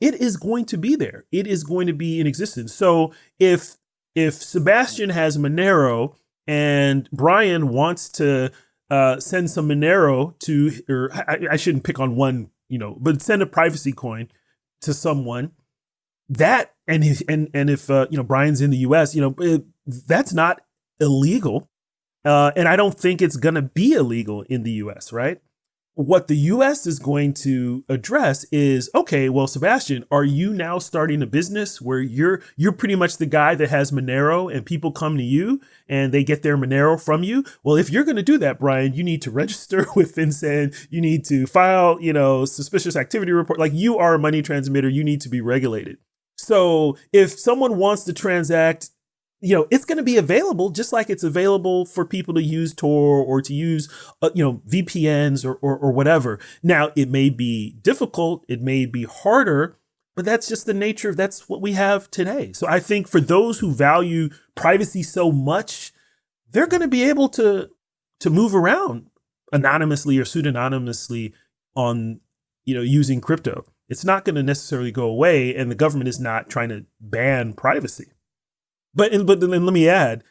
it is going to be there. It is going to be in existence. So if if Sebastien has Monero and Brian wants to uh, send some Monero to, or I, I shouldn't pick on one, you know, but send a privacy coin to someone, that and and and if uh, you know Brian's in the U.S., you know, it, that's not illegal uh, and I don't think it's going to be illegal in the US, right? What the US is going to address is okay, well, Sebastien, are you now starting a business where you're you're pretty much the guy that has Monero and people come to you and they get their Monero from you? Well, if you're going to do that, Brian, you need to register with FinCEN, you need to file, you know, suspicious activity report. Like you are a money transmitter, you need to be regulated. So if someone wants to transact you know, it's going to be available just like it's available for people to use Tor or to use, uh, you know, VPNs or, or, or whatever. Now, it may be difficult, it may be harder, but that's just the nature of that's what we have today. So I think for those who value privacy so much, they're going to be able to to move around anonymously or pseudonymously on, you know, using crypto. It's not going to necessarily go away, and the government is not trying to ban privacy. But but then let me add,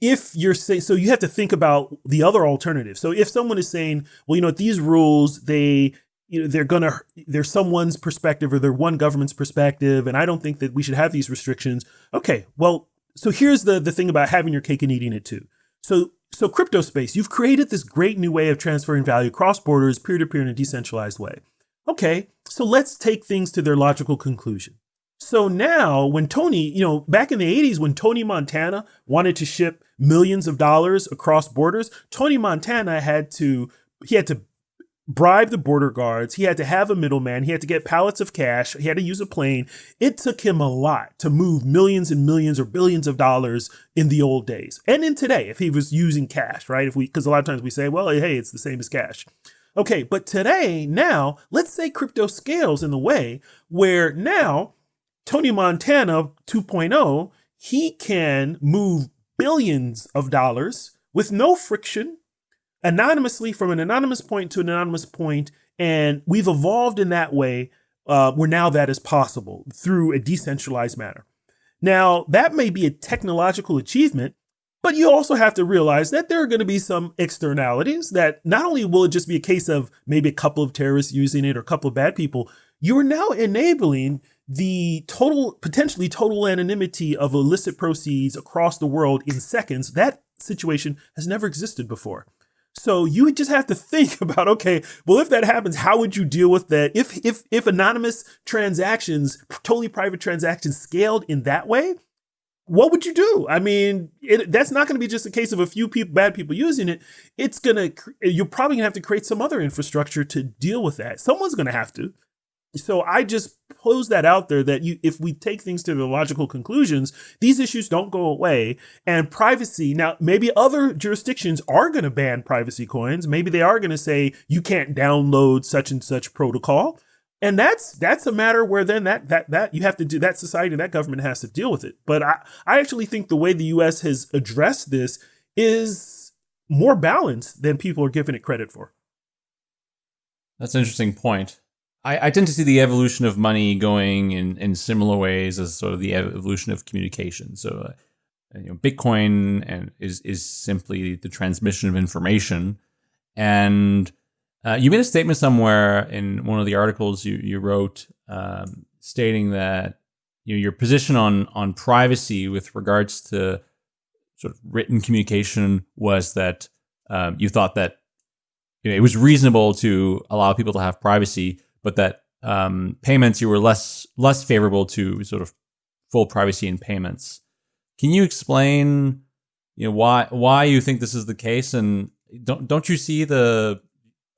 if you're saying so, you have to think about the other alternative. So if someone is saying, well, you know, these rules they you know they're gonna they're someone's perspective or they're one government's perspective, and I don't think that we should have these restrictions. Okay, well, so here's the the thing about having your cake and eating it too. So so crypto space, you've created this great new way of transferring value across borders, peer to peer in a decentralized way. Okay, so let's take things to their logical conclusion. So now, when Tony, you know, back in the 80s, when Tony Montana wanted to ship millions of dollars across borders, Tony Montana had to, he had to bribe the border guards. He had to have a middleman. He had to get pallets of cash. He had to use a plane. It took him a lot to move millions and millions or billions of dollars in the old days. And in today, if he was using cash, right? If we, because a lot of times we say, well, hey, it's the same as cash. Okay, but today, now, let's say crypto scales in the way where now Tony Montana 2.0, he can move billions of dollars with no friction anonymously from an anonymous point to an anonymous point, and we've evolved in that way uh, where now that is possible through a decentralized manner. Now, that may be a technological achievement, but you also have to realize that there are going to be some externalities that not only will it just be a case of maybe a couple of terrorists using it or a couple of bad people, you're now enabling the total, potentially total anonymity of illicit proceeds across the world in seconds. That situation has never existed before. So you would just have to think about, okay, well, if that happens, how would you deal with that? If if if anonymous transactions, totally private transactions scaled in that way, what would you do? I mean, it, that's not going to be just a case of a few people, bad people using it. It's going to, you're probably going to have to create some other infrastructure to deal with that. Someone's going to have to so I just pose that out there that you, if we take things to the logical conclusions, these issues don't go away. And privacy, now maybe other jurisdictions are going to ban privacy coins. Maybe they are going to say you can't download such and such protocol. And that's that's a matter where then that that that you have to do that society that government has to deal with it. But I I actually think the way the U.S. has addressed this is more balanced than people are giving it credit for. That's an interesting point. I, I tend to see the evolution of money going in, in similar ways as sort of the evolution of communication. So, uh, you know, Bitcoin and is is simply the transmission of information. And uh, you made a statement somewhere in one of the articles you you wrote, um, stating that you know your position on on privacy with regards to sort of written communication was that um, you thought that you know, it was reasonable to allow people to have privacy, but that um, payments you were less less favorable to sort of full privacy in payments. Can you explain, you know, why why you think this is the case, and don't don't you see the?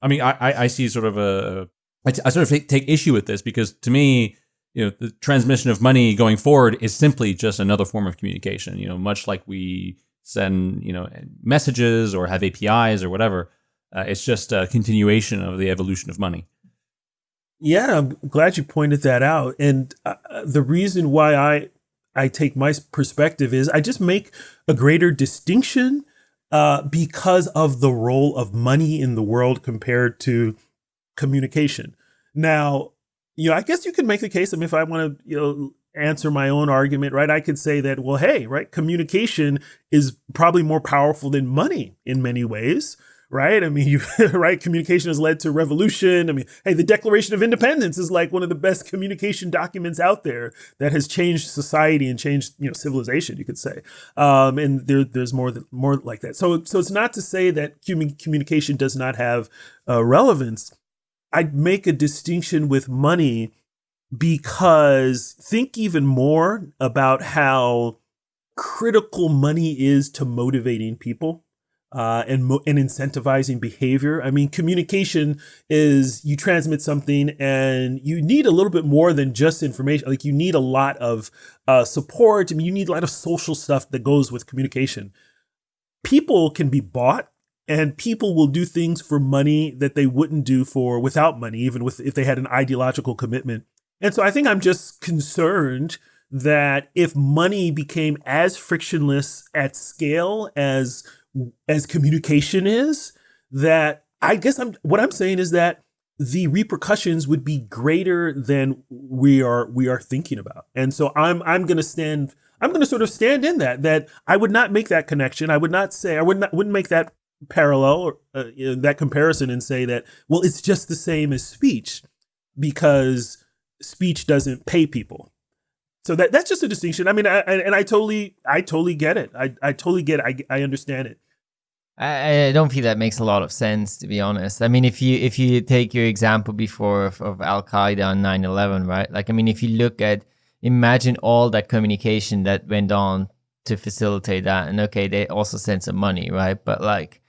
I mean, I I see sort of a I, sort of take issue with this because to me, you know, the transmission of money going forward is simply just another form of communication. You know, much like we send you know messages or have APIs or whatever. Uh, it's just a continuation of the evolution of money. Yeah, I'm glad you pointed that out. And uh, the reason why I I take my perspective is I just make a greater distinction uh, because of the role of money in the world compared to communication. Now, you know, I guess you could make the case. I mean, if I want to, you know, answer my own argument, right? I could say that, well, hey, right, communication is probably more powerful than money in many ways right? I mean, you, right? Communication has led to revolution. I mean, hey, the Declaration of Independence is like one of the best communication documents out there that has changed society and changed, you know, civilization, you could say. Um, and there, there's more, more like that. So, so it's not to say that communication does not have uh, relevance. I'd make a distinction with money because think even more about how critical money is to motivating people uh, and and incentivizing behavior. I mean, communication is you transmit something, and you need a little bit more than just information. Like you need a lot of uh, support. I mean, you need a lot of social stuff that goes with communication. People can be bought, and people will do things for money that they wouldn't do for without money, even with if they had an ideological commitment. And so, I think I'm just concerned that if money became as frictionless at scale as as communication is that I guess I'm what I'm saying is that the repercussions would be greater than we are we are thinking about. And so I'm I'm going to stand I'm going to sort of stand in that that I would not make that connection. I would not say I would not wouldn't make that parallel or uh, you know, that comparison and say that well it's just the same as speech because speech doesn't pay people. So that that's just a distinction. I mean, I, and I totally I totally get it. I I totally get it. I I understand it. I, I don't feel that makes a lot of sense, to be honest. I mean, if you if you take your example before of, of Al Qaeda on 9/11, right? Like, I mean, if you look at imagine all that communication that went on to facilitate that, and okay, they also sent some money, right? But like,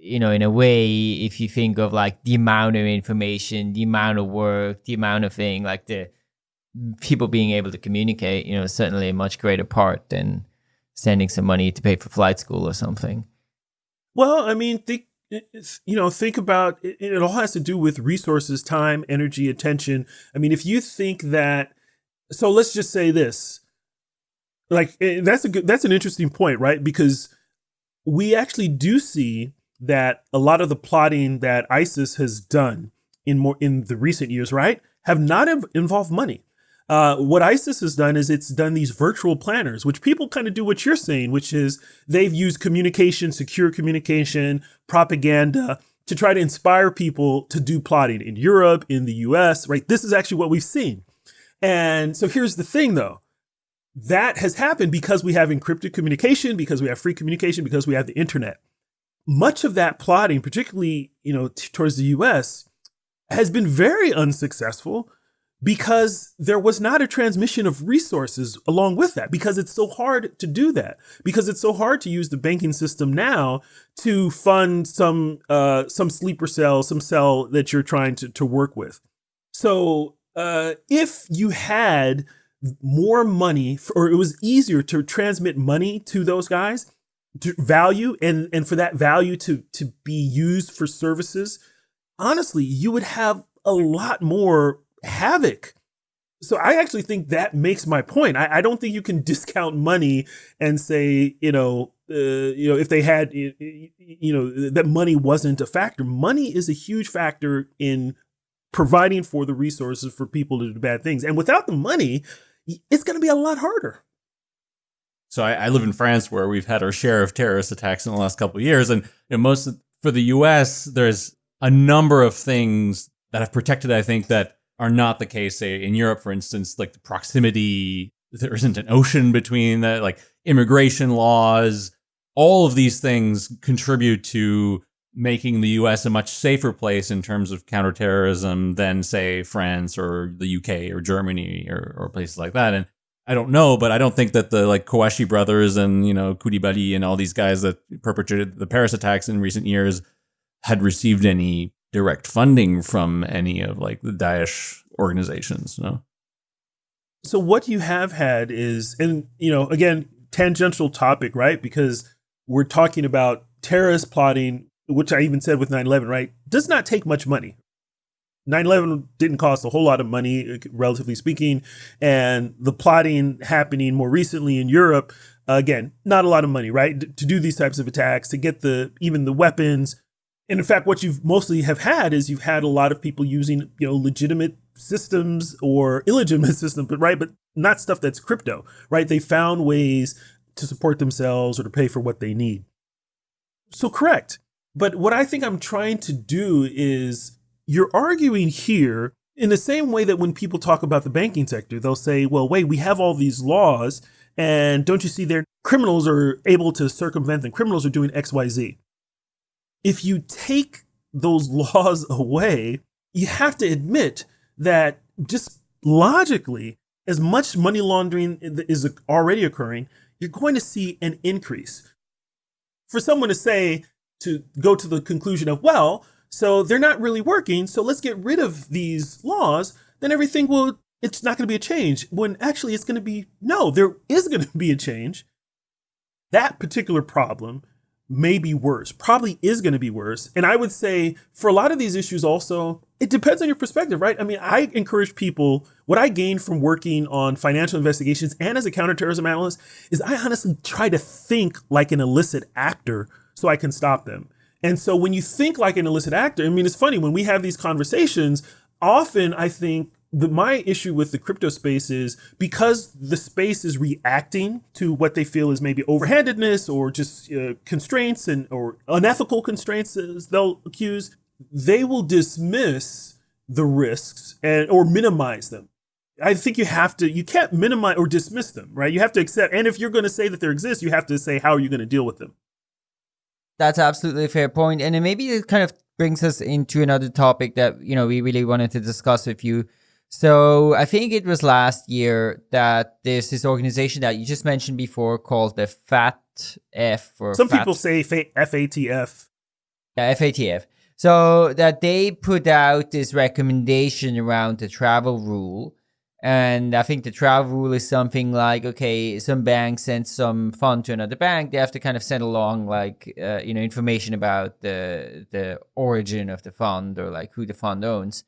you know, in a way, if you think of like the amount of information, the amount of work, the amount of thing, like the people being able to communicate, you know, certainly a much greater part than sending some money to pay for flight school or something. Well, I mean, think you know, think about it, it all has to do with resources, time, energy, attention. I mean, if you think that so let's just say this. Like that's a good that's an interesting point, right? Because we actually do see that a lot of the plotting that ISIS has done in more in the recent years, right, have not involved money. Uh, what ISIS has done is it's done these virtual planners, which people kind of do what you're saying, which is they've used communication, secure communication, propaganda to try to inspire people to do plotting in Europe, in the US, right? This is actually what we've seen. And so here's the thing though. That has happened because we have encrypted communication, because we have free communication, because we have the internet. Much of that plotting, particularly, you know, towards the US, has been very unsuccessful because there was not a transmission of resources along with that because it's so hard to do that because it's so hard to use the banking system now to fund some uh, some sleeper cell some cell that you're trying to, to work with. So uh, if you had more money for, or it was easier to transmit money to those guys to value and and for that value to to be used for services honestly you would have a lot more havoc. So I actually think that makes my point. I, I don't think you can discount money and say, you know, uh, you know, if they had, you know, that money wasn't a factor. Money is a huge factor in providing for the resources for people to do bad things. And without the money, it's going to be a lot harder. So I, I, live in France, where we've had our share of terrorist attacks in the last couple of years, and you know, most of, for the U.S., there's a number of things that have protected. I think that are not the case, say in Europe, for instance, like the proximity, there isn't an ocean between the like immigration laws. All of these things contribute to making the US a much safer place in terms of counterterrorism than, say, France or the UK or Germany or, or places like that. And I don't know, but I don't think that the like Kouachi brothers and, you know, Koulibaly and all these guys that perpetrated the Paris attacks in recent years had received any direct funding from any of like the Daesh organizations, no? So what you have had is, and you know, again, tangential topic, right? Because we're talking about terrorist plotting, which I even said with 9/11, right? Does not take much money. 9/11 didn't cost a whole lot of money, uh, relatively speaking, and the plotting happening more recently in Europe, again, not a lot of money, right? To do these types of attacks, to get the even the weapons, and in fact, what you've mostly have had is you've had a lot of people using, you know, legitimate systems or illegitimate systems, but right, but not stuff that's crypto, right? They found ways to support themselves or to pay for what they need. So correct. But what I think I'm trying to do is you're arguing here in the same way that when people talk about the banking sector, they'll say, well, wait, we have all these laws. And don't you see their criminals are able to circumvent them? Criminals are doing X, Y, Z if you take those laws away, you have to admit that just logically, as much money laundering is already occurring, you're going to see an increase. For someone to say, to go to the conclusion of, well, so they're not really working, so let's get rid of these laws, then everything will, it's not going to be a change. When actually it's going to be, no, there is going to be a change. That particular problem may be worse, probably is going to be worse. And I would say for a lot of these issues also, it depends on your perspective, right? I mean, I encourage people, what I gained from working on financial investigations and as a counterterrorism analyst is I honestly try to think like an illicit actor so I can stop them. And so when you think like an illicit actor, I mean, it's funny when we have these conversations, often I think the, my issue with the crypto space is because the space is reacting to what they feel is maybe overhandedness or just uh, constraints and or unethical constraints as they'll accuse they will dismiss the risks and or minimize them i think you have to you can't minimize or dismiss them right you have to accept and if you're going to say that there exists you have to say how are you going to deal with them That's absolutely a fair point. And maybe it kind of brings us into another topic that, you know, we really wanted to discuss with you. So I think it was last year that there's this organization that you just mentioned before called the FATF. Or Some FAT- people say FATF. Yeah, FATF. So that they put out this recommendation around the travel rule. And I think the travel rule is something like, okay, some bank sends some fund to another bank. They have to kind of send along like, uh, you know, information about the the origin of the fund or like who the fund owns.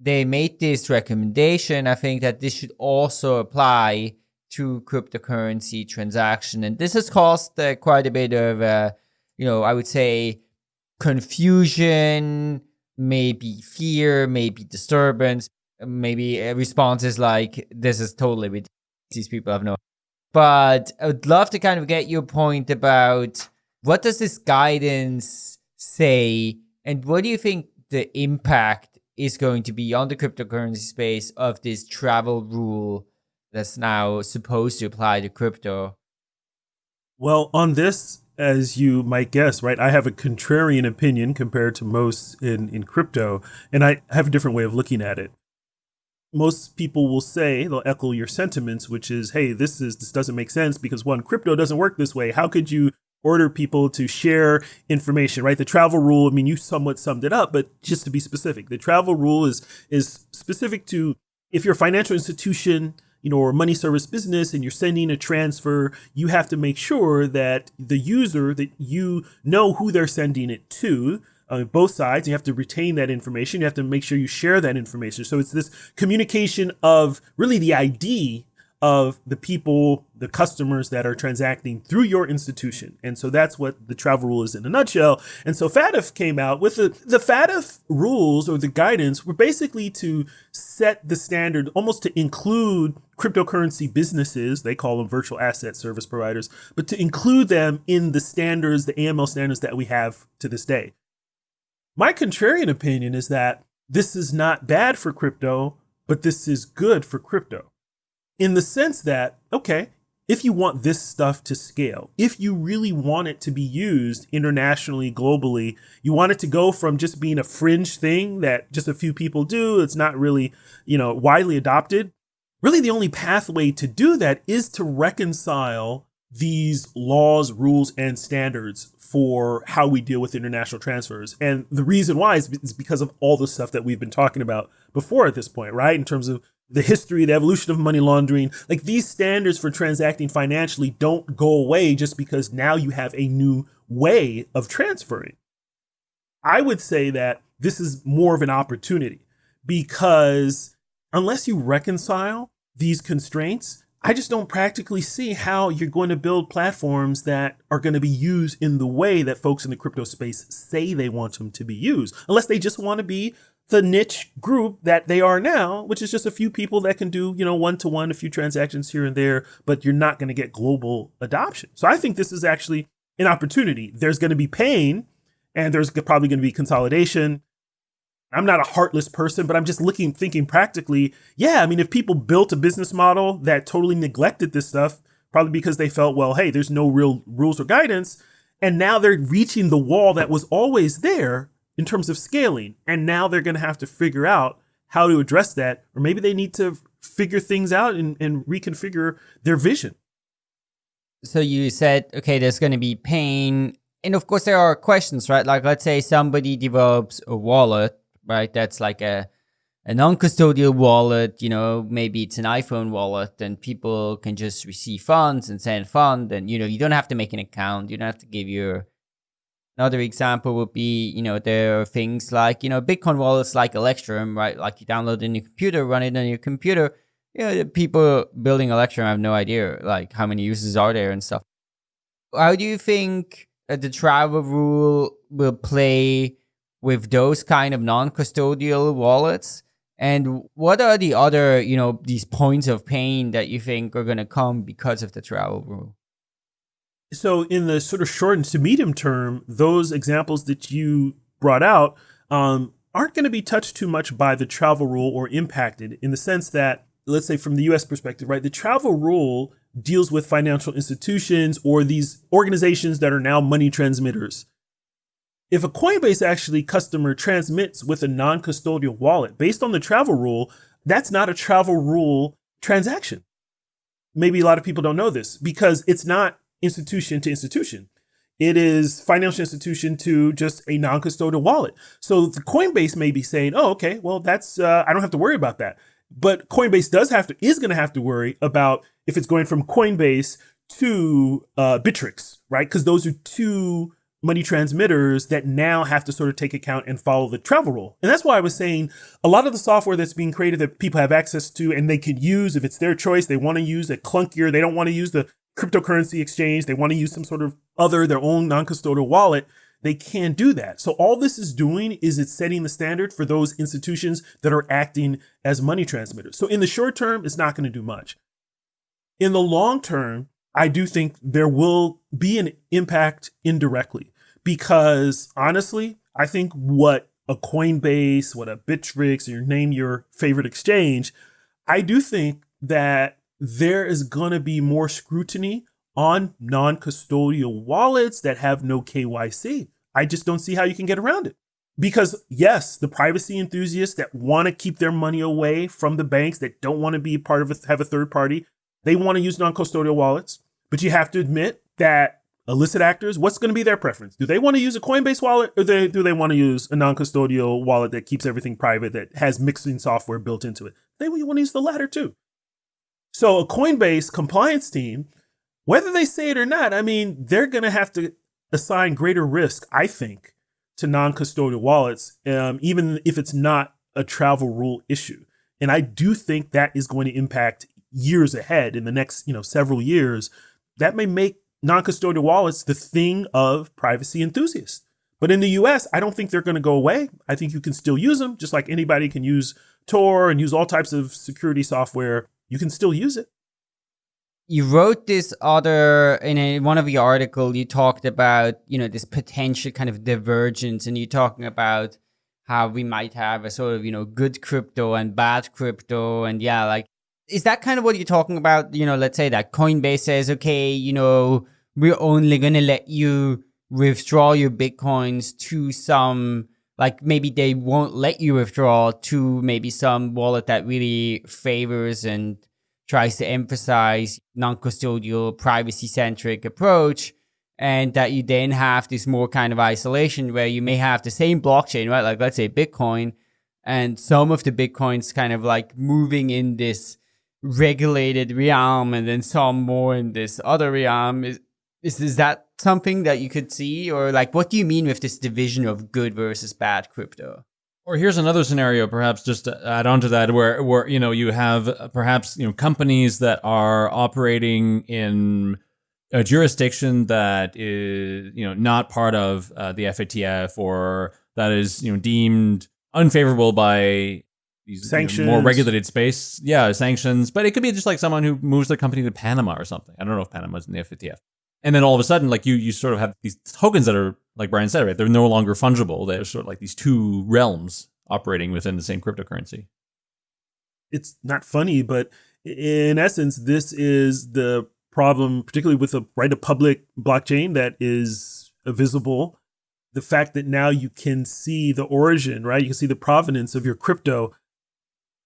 They made this recommendation. I think that this should also apply to cryptocurrency transaction, and this has caused uh, quite a bit of, uh, you know, I would say confusion, maybe fear, maybe disturbance, maybe responses like this is totally ridiculous. These people have no. But I would love to kind of get your point about what does this guidance say, and what do you think the impact is going to be on the cryptocurrency space of this travel rule that's now supposed to apply to crypto? Well, on this, as you might guess, right, I have a contrarian opinion compared to most in, in crypto, and I have a different way of looking at it. Most people will say they'll echo your sentiments, which is, hey, this is this doesn't make sense because one, crypto doesn't work this way. How could you order people to share information, right? The travel rule, I mean, you somewhat summed it up, but just to be specific, the travel rule is is specific to if you're a financial institution, you know, or money service business and you're sending a transfer, you have to make sure that the user that you know who they're sending it to, uh, both sides. You have to retain that information. You have to make sure you share that information. So it's this communication of really the ID of the people, the customers that are transacting through your institution. And so that's what the travel rule is in a nutshell. And so FATF came out with the, the FATF rules or the guidance were basically to set the standard almost to include cryptocurrency businesses, they call them virtual asset service providers, but to include them in the standards, the AML standards that we have to this day. My contrarian opinion is that this is not bad for crypto, but this is good for crypto in the sense that, okay, if you want this stuff to scale, if you really want it to be used internationally, globally, you want it to go from just being a fringe thing that just a few people do, it's not really, you know, widely adopted. Really, the only pathway to do that is to reconcile these laws, rules, and standards for how we deal with international transfers. And the reason why is because of all the stuff that we've been talking about before at this point, right? In terms of the history, the evolution of money laundering, like these standards for transacting financially don't go away just because now you have a new way of transferring. I would say that this is more of an opportunity because unless you reconcile these constraints, I just don't practically see how you're going to build platforms that are going to be used in the way that folks in the crypto space say they want them to be used, unless they just want to be the niche group that they are now, which is just a few people that can do, you know, one to one, a few transactions here and there, but you're not going to get global adoption. So I think this is actually an opportunity. There's going to be pain and there's probably going to be consolidation. I'm not a heartless person, but I'm just looking, thinking practically. Yeah, I mean, if people built a business model that totally neglected this stuff, probably because they felt, well, hey, there's no real rules or guidance, and now they're reaching the wall that was always there in terms of scaling, and now they're going to have to figure out how to address that, or maybe they need to figure things out and, and reconfigure their vision. So you said, okay, there's going to be pain. And of course, there are questions, right? Like, let's say somebody develops a wallet right? That's like a a non-custodial wallet, you know, maybe it's an iPhone wallet and people can just receive funds and send fund and you know, you don't have to make an account, you don't have to give your another example would be, you know, there are things like, you know, Bitcoin wallets like Electrum, right? Like you download in your computer, run it on your computer. You know, people building Electrum have no idea like how many users are there and stuff. How do you think uh, the travel rule will play with those kind of non-custodial wallets? And what are the other, you know, these points of pain that you think are going to come because of the travel rule? So, in the sort of short and to medium term, those examples that you brought out um, aren't going to be touched too much by the travel rule or impacted in the sense that, let's say, from the US perspective, right, the travel rule deals with financial institutions or these organizations that are now money transmitters. If a Coinbase actually customer transmits with a non custodial wallet based on the travel rule, that's not a travel rule transaction. Maybe a lot of people don't know this because it's not institution to institution. It is financial institution to just a non-custodial wallet. So the Coinbase may be saying, "Oh, okay, well that's uh, I don't have to worry about that." But Coinbase does have to is going to have to worry about if it's going from Coinbase to uh, Bittrex, right? Because those are two money transmitters that now have to sort of take account and follow the travel rule. And that's why I was saying a lot of the software that's being created that people have access to and they can use if it's their choice, they want to use a clunkier, they don't want to use the cryptocurrency exchange, they want to use some sort of other, their own non custodial wallet, they can do that. So all this is doing is it's setting the standard for those institutions that are acting as money transmitters. So in the short term, it's not going to do much. In the long term, I do think there will be an impact indirectly because honestly, I think what a Coinbase, what a Bittrex, or name your favorite exchange, I do think that there is going to be more scrutiny on non custodial wallets that have no KYC. I just don't see how you can get around it. Because, yes, the privacy enthusiasts that want to keep their money away from the banks that don't want to be part of a, have a third party, they want to use non custodial wallets. But you have to admit that illicit actors, what's going to be their preference? Do they want to use a Coinbase wallet or they, do they want to use a non custodial wallet that keeps everything private, that has mixing software built into it? They want to use the latter too. So a Coinbase compliance team, whether they say it or not, I mean, they're going to have to assign greater risk, I think, to non custodial wallets, um, even if it's not a travel rule issue. And I do think that is going to impact years ahead in the next, you know, several years. That may make non-custodial wallets the thing of privacy enthusiasts. But in the US, I don't think they're going to go away. I think you can still use them, just like anybody can use Tor and use all types of security software. You can still use it. You wrote this other in a, one of your articles. You talked about you know this potential kind of divergence, and you're talking about how we might have a sort of you know good crypto and bad crypto, and yeah, like is that kind of what you're talking about? You know, let's say that Coinbase says, okay, you know, we're only going to let you withdraw your Bitcoins to some, like maybe they won't let you withdraw to maybe some wallet that really favors and tries to emphasize non-custodial privacy centric approach and that you then have this more kind of isolation where you may have the same blockchain right? Like let's say bitcoin and some of the bitcoins kind of like moving in this regulated realm and then some more in this other realm. Is, is is that something that you could see or like what do you mean with this division of good versus bad crypto or here's another scenario perhaps just to add on to that where where you know you have uh, perhaps you know companies that are operating in a jurisdiction that is you know not part of uh, the FATF or that is you know deemed unfavorable by these sanctions. You know, more regulated space. Yeah, sanctions. But it could be just like someone who moves their company to Panama or something. I don't know if Panama's in the FATF. And then all of a sudden, like you, you sort of have these tokens that are, like Brian said, right? They're no longer fungible. They're sort of like these two realms operating within the same cryptocurrency. It's not funny, but in essence, this is the problem, particularly with a right a public blockchain that is visible. The fact that now you can see the origin, right? You can see the provenance of your crypto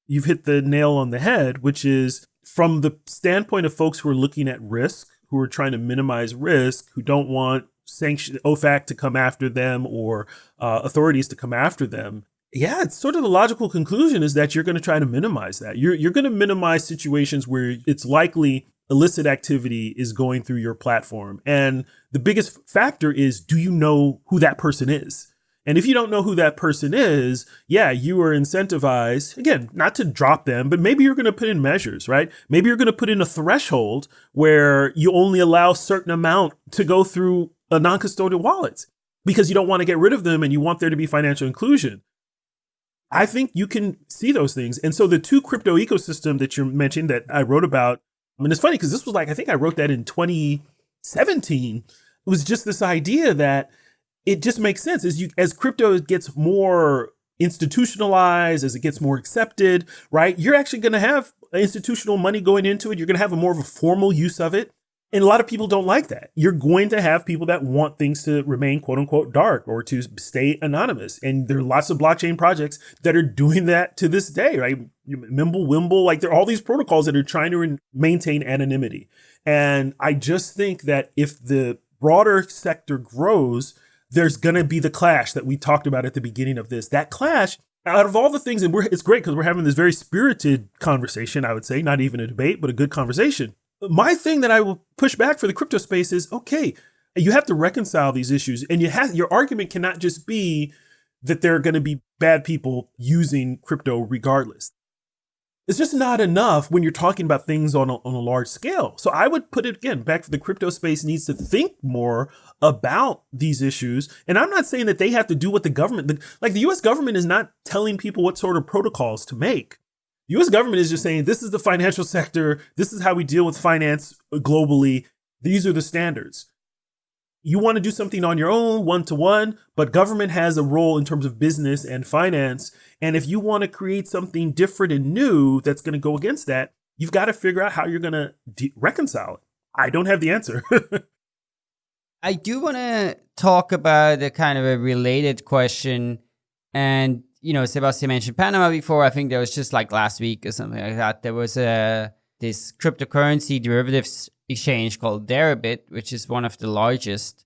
you've hit the nail on the head, which is from the standpoint of folks who are looking at risk, who are trying to minimize risk, who don't want sanction OFAC to come after them or uh, authorities to come after them. Yeah, it's sort of the logical conclusion is that you're going to try to minimize that. You're you're going to minimize situations where it's likely illicit activity is going through your platform. And the biggest factor is do you know who that person is? And if you don't know who that person is, yeah, you are incentivized, again, not to drop them, but maybe you're going to put in measures, right? Maybe you're going to put in a threshold where you only allow certain amount to go through a non-custodial wallet because you don't want to get rid of them and you want there to be financial inclusion. I think you can see those things. And so the two crypto ecosystem that you mentioned that I wrote about, I mean, it's funny because this was like, I think I wrote that in 2017. It was just this idea that it just makes sense as you as crypto gets more institutionalized, as it gets more accepted, right? You're actually going to have institutional money going into it. You're going to have a more of a formal use of it. And a lot of people don't like that. You're going to have people that want things to remain quote unquote dark or to stay anonymous. And there are lots of blockchain projects that are doing that to this day, right? Mimblewimble, like there are all these protocols that are trying to maintain anonymity. And I just think that if the broader sector grows, there's going to be the clash that we talked about at the beginning of this. That clash, out of all the things, and it's great because we're having this very spirited conversation, I would say, not even a debate, but a good conversation. My thing that I will push back for the crypto space is okay, you have to reconcile these issues, and you have your argument cannot just be that there are going to be bad people using crypto regardless it's just not enough when you're talking about things on a, on a large scale. So I would put it again back to the crypto space needs to think more about these issues. And I'm not saying that they have to do what the government, the, like the US government is not telling people what sort of protocols to make. The US government is just saying this is the financial sector, this is how we deal with finance globally, these are the standards you want to do something on your own, one to one, but government has a role in terms of business and finance. And if you want to create something different and new that's going to go against that, you've got to figure out how you're going to de- reconcile it. I don't have the answer. I do want to talk about a kind of a related question. And, you know, Sebastien mentioned Panama before. I think there was just like last week or something like that. There was a this cryptocurrency derivatives exchange called Deribit, which is one of the largest.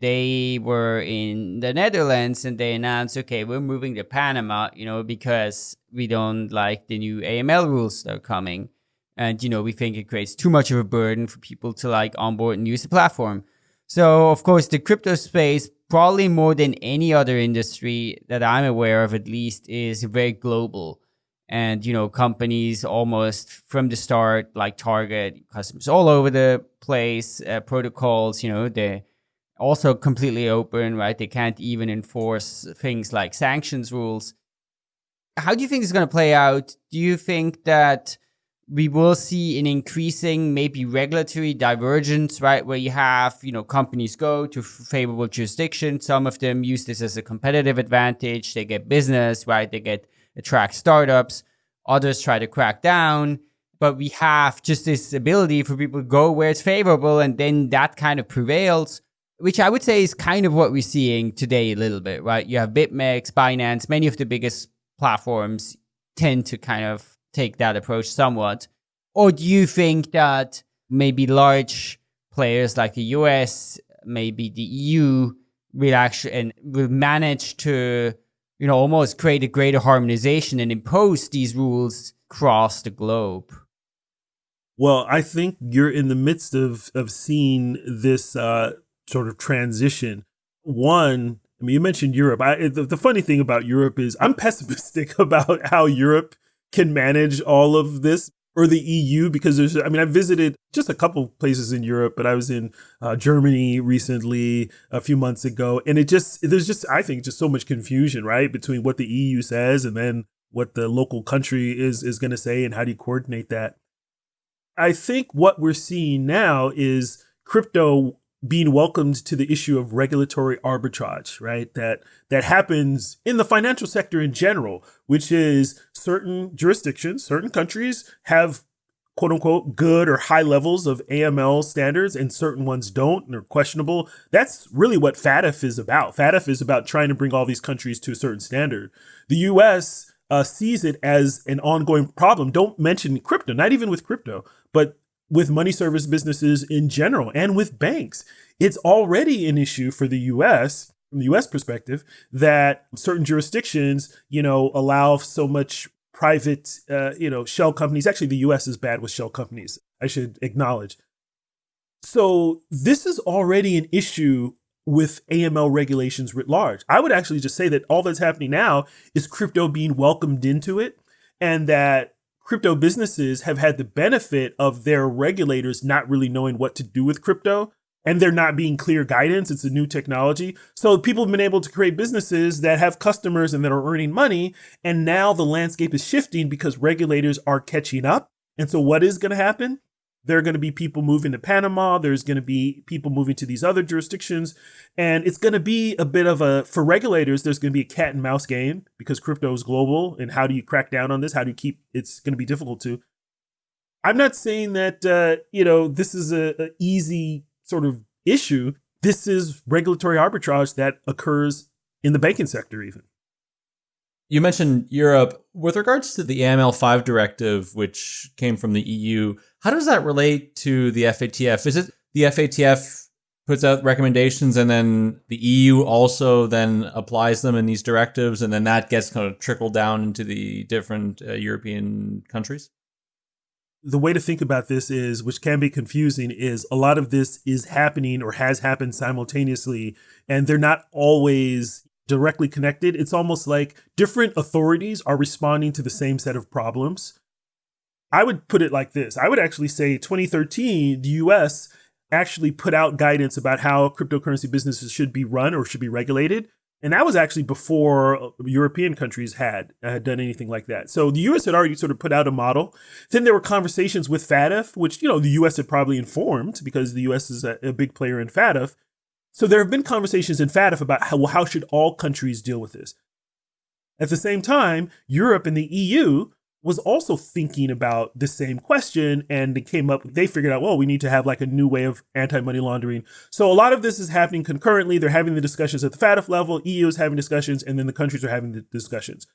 They were in the Netherlands and they announced, okay, we're moving to Panama, you know, because we don't like the new AML rules that are coming. And, you know, we think it creates too much of a burden for people to like onboard and use the platform. So, of course, the crypto space, probably more than any other industry that I'm aware of, at least, is very global and you know companies almost from the start like target customers all over the place uh, protocols you know they also completely open right? They can't even enforce things like sanctions rules. How do you think it's going to play out? Do you think that we will see an increasing maybe regulatory divergence right? Where you have you know companies go to favorable jurisdictions. Some of them use this as a competitive advantage. They get business right? They get attract startups. Others try to crack down. But we have just this ability for people to go where it's favorable, and then that kind of prevails, which I would say is kind of what we're seeing today a little bit, right? You have BitMEX, Binance, many of the biggest platforms tend to kind of take that approach somewhat. Or do you think that maybe large players like the US, maybe the EU, will actually and will manage to you know, almost create a greater harmonization and impose these rules across the globe? Well, I think you're in the midst of of seeing this uh, sort of transition. One, I mean, you mentioned Europe. I, the, the funny thing about Europe is I'm pessimistic about how Europe can manage all of this or the EU because there's I mean I visited just a couple places in Europe but I was in uh, Germany recently a few months ago and it just there's just I think just so much confusion right between what the EU says and then what the local country is is going to say and how do you coordinate that? I think what we're seeing now is crypto being welcomed to the issue of regulatory arbitrage, right? That that happens in the financial sector in general, which is certain jurisdictions, certain countries have quote unquote good or high levels of AML standards and certain ones don't and are questionable. That's really what FATF is about. FATF is about trying to bring all these countries to a certain standard. The US uh, sees it as an ongoing problem. Don't mention crypto, not even with crypto, but with money service businesses in general and with banks. It's already an issue for the US from the US perspective that certain jurisdictions, you know, allow so much private, uh, you know, shell companies. Actually, the US is bad with shell companies, I should acknowledge. So this is already an issue with AML regulations writ large. I would actually just say that all that's happening now is crypto being welcomed into it and that crypto businesses have had the benefit of their regulators not really knowing what to do with crypto and there not being clear guidance. It's a new technology. So people have been able to create businesses that have customers and that are earning money. And now the landscape is shifting because regulators are catching up. And so what is going to happen? There are going to be people moving to Panama. There's going to be people moving to these other jurisdictions. And it's going to be a bit of a, for regulators, there's going to be a cat and mouse game because crypto is global. And how do you crack down on this? How do you keep, it's going to be difficult to. I'm not saying that, uh, you know, this is a, a easy sort of issue. This is regulatory arbitrage that occurs in the banking sector, even. You mentioned Europe. With regards to the AML5 directive, which came from the EU, how does that relate to the FATF? Is it the FATF puts out recommendations and then the EU also then applies them in these directives and then that gets kind of trickled down into the different uh, European countries? The way to think about this is, which can be confusing, is a lot of this is happening or has happened simultaneously, and they're not always directly connected. It's almost like different authorities are responding to the same set of problems. I would put it like this I would actually say 2013, the US actually put out guidance about how cryptocurrency businesses should be run or should be regulated. And that was actually before European countries had had done anything like that. So the US had already sort of put out a model. Then there were conversations with FATF, which you know the US had probably informed because the US is a, a big player in FATF. So there have been conversations in FATF about how, well, how should all countries deal with this. At the same time, Europe and the EU was also thinking about the same question and they came up they figured out well we need to have like a new way of anti-money laundering. So a lot of this is happening concurrently. They're having the discussions at the FATF level. Eu is having discussions and then the countries are having the discussions.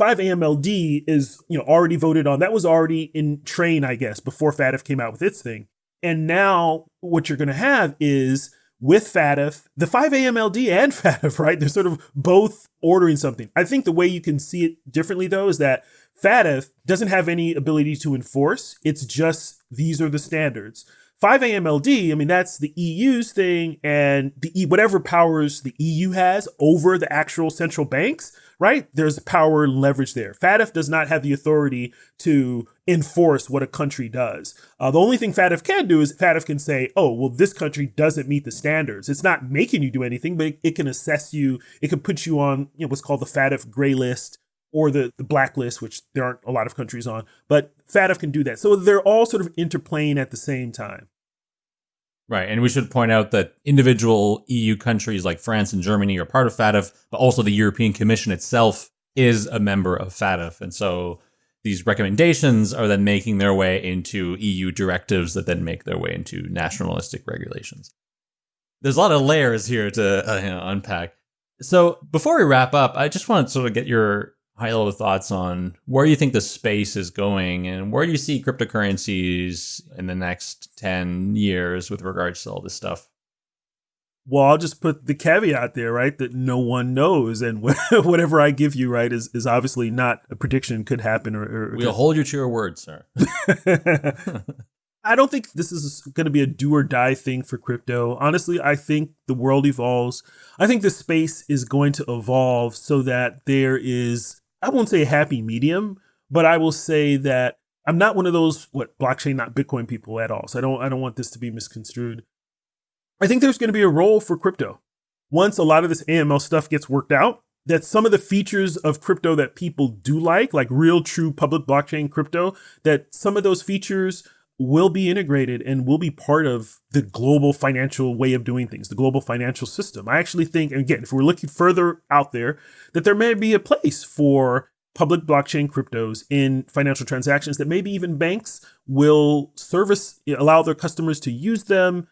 5AMLD is you know already voted on. That was already in train i guess before FATF came out with its thing. And now what you're going to have is with FATF, the 5AMLD and FATF, right? They're sort of both ordering something. I think the way you can see it differently, though, is that FATF doesn't have any ability to enforce. It's just these are the standards. 5AMLD, I mean, that's the EU's thing and the whatever powers the EU has over the actual central banks, right? There's power leverage there. FATF does not have the authority to enforce what a country does. Uh, the only thing FATF can do is FATF can say, oh, well, this country doesn't meet the standards. It's not making you do anything, but it, it can assess you. It can put you on you know, what's called the FATF gray list or the, the blacklist, which there aren't a lot of countries on, but FATF can do that. So they're all sort of interplaying at the same time. Right. And we should point out that individual EU countries like France and Germany are part of FATF, but also the European Commission itself is a member of FATF. And so these recommendations are then making their way into EU directives that then make their way into nationalistic regulations. There's a lot of layers here to uh, you know, unpack. So before we wrap up, I just want to sort of get your high level thoughts on where you think the space is going and where do you see cryptocurrencies in the next 10 years with regards to all this stuff? Well, I'll just put the caveat there, right? That no one knows, and whatever I give you, right, is, is obviously not a prediction could happen. Or, or we'll hold you to your word, sir. I don't think this is going to be a do or die thing for crypto. Honestly, I think the world evolves. I think the space is going to evolve so that there is I won't say happy medium, but I will say that I'm not one of those what blockchain not Bitcoin people at all. So I don't I don't want this to be misconstrued. I think there's going to be a role for crypto. Once a lot of this AML stuff gets worked out, that some of the features of crypto that people do like, like real true public blockchain crypto, that some of those features will be integrated and will be part of the global financial way of doing things, the global financial system. I actually think, again, if we're looking further out there, that there may be a place for public blockchain cryptos in financial transactions that maybe even banks will service, allow their customers to use them.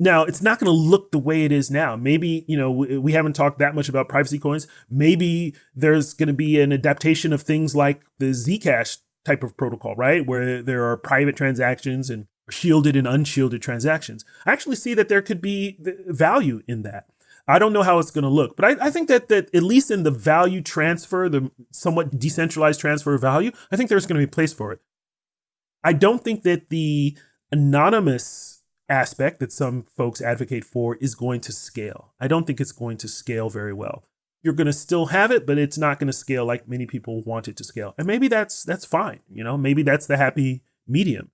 Now, it's not going to look the way it is now. Maybe, you know, we haven't talked that much about privacy coins. Maybe there's going to be an adaptation of things like the Zcash type of protocol, right? Where there are private transactions and shielded and unshielded transactions. I actually see that there could be value in that. I don't know how it's going to look, but I, I, think that that at least in the value transfer, the somewhat decentralized transfer of value, I think there's going to be a place for it. I don't think that the anonymous aspect that some folks advocate for is going to scale. I don't think it's going to scale very well you're going to still have it, but it's not going to scale like many people want it to scale. And maybe that's that's fine. You know, maybe that's the happy medium.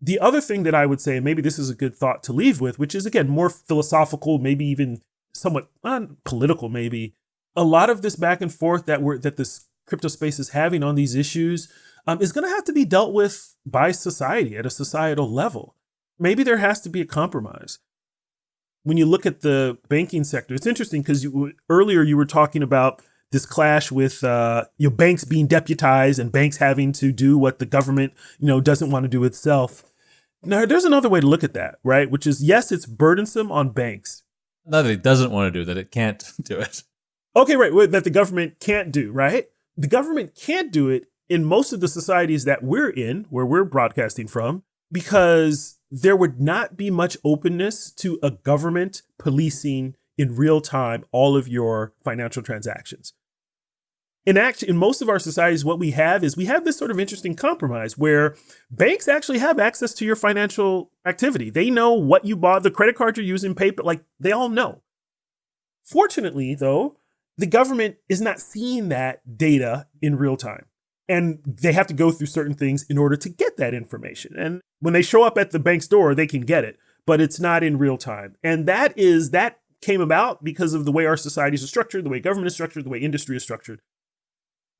The other thing that I would say, and maybe this is a good thought to leave with, which is again more philosophical, maybe even somewhat political, maybe. A lot of this back and forth that we're that this crypto space is having on these issues, um, is going to have to be dealt with by society at a societal level. Maybe there has to be a compromise. When you look at the banking sector, it's interesting because earlier you were talking about this clash with uh, you know, banks being deputized and banks having to do what the government you know doesn't want to do itself. Now, there's another way to look at that, right? Which is yes, it's burdensome on banks. Not that it doesn't want to do that; it can't do it. Okay, right. That the government can't do, right? The government can't do it in most of the societies that we're in, where we're broadcasting from, because there would not be much openness to a government policing in real time all of your financial transactions. In act, in most of our societies, what we have is we have this sort of interesting compromise where banks actually have access to your financial activity. They know what you bought, the credit card you're using, paper, like they all know. Fortunately, though, the government is not seeing that data in real time. And they have to go through certain things in order to get that information. And when they show up at the bank's door, they can get it, but it's not in real time. And that is, that came about because of the way our societies are structured, the way government is structured, the way industry is structured.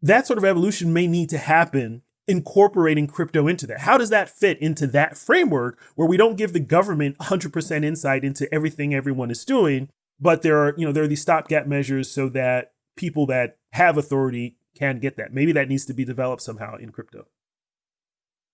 That sort of evolution may need to happen incorporating crypto into that. How does that fit into that framework where we don't give the government 100% insight into everything everyone is doing, but there are, you know, there are these stopgap measures so that people that have authority can get that. Maybe that needs to be developed somehow in crypto.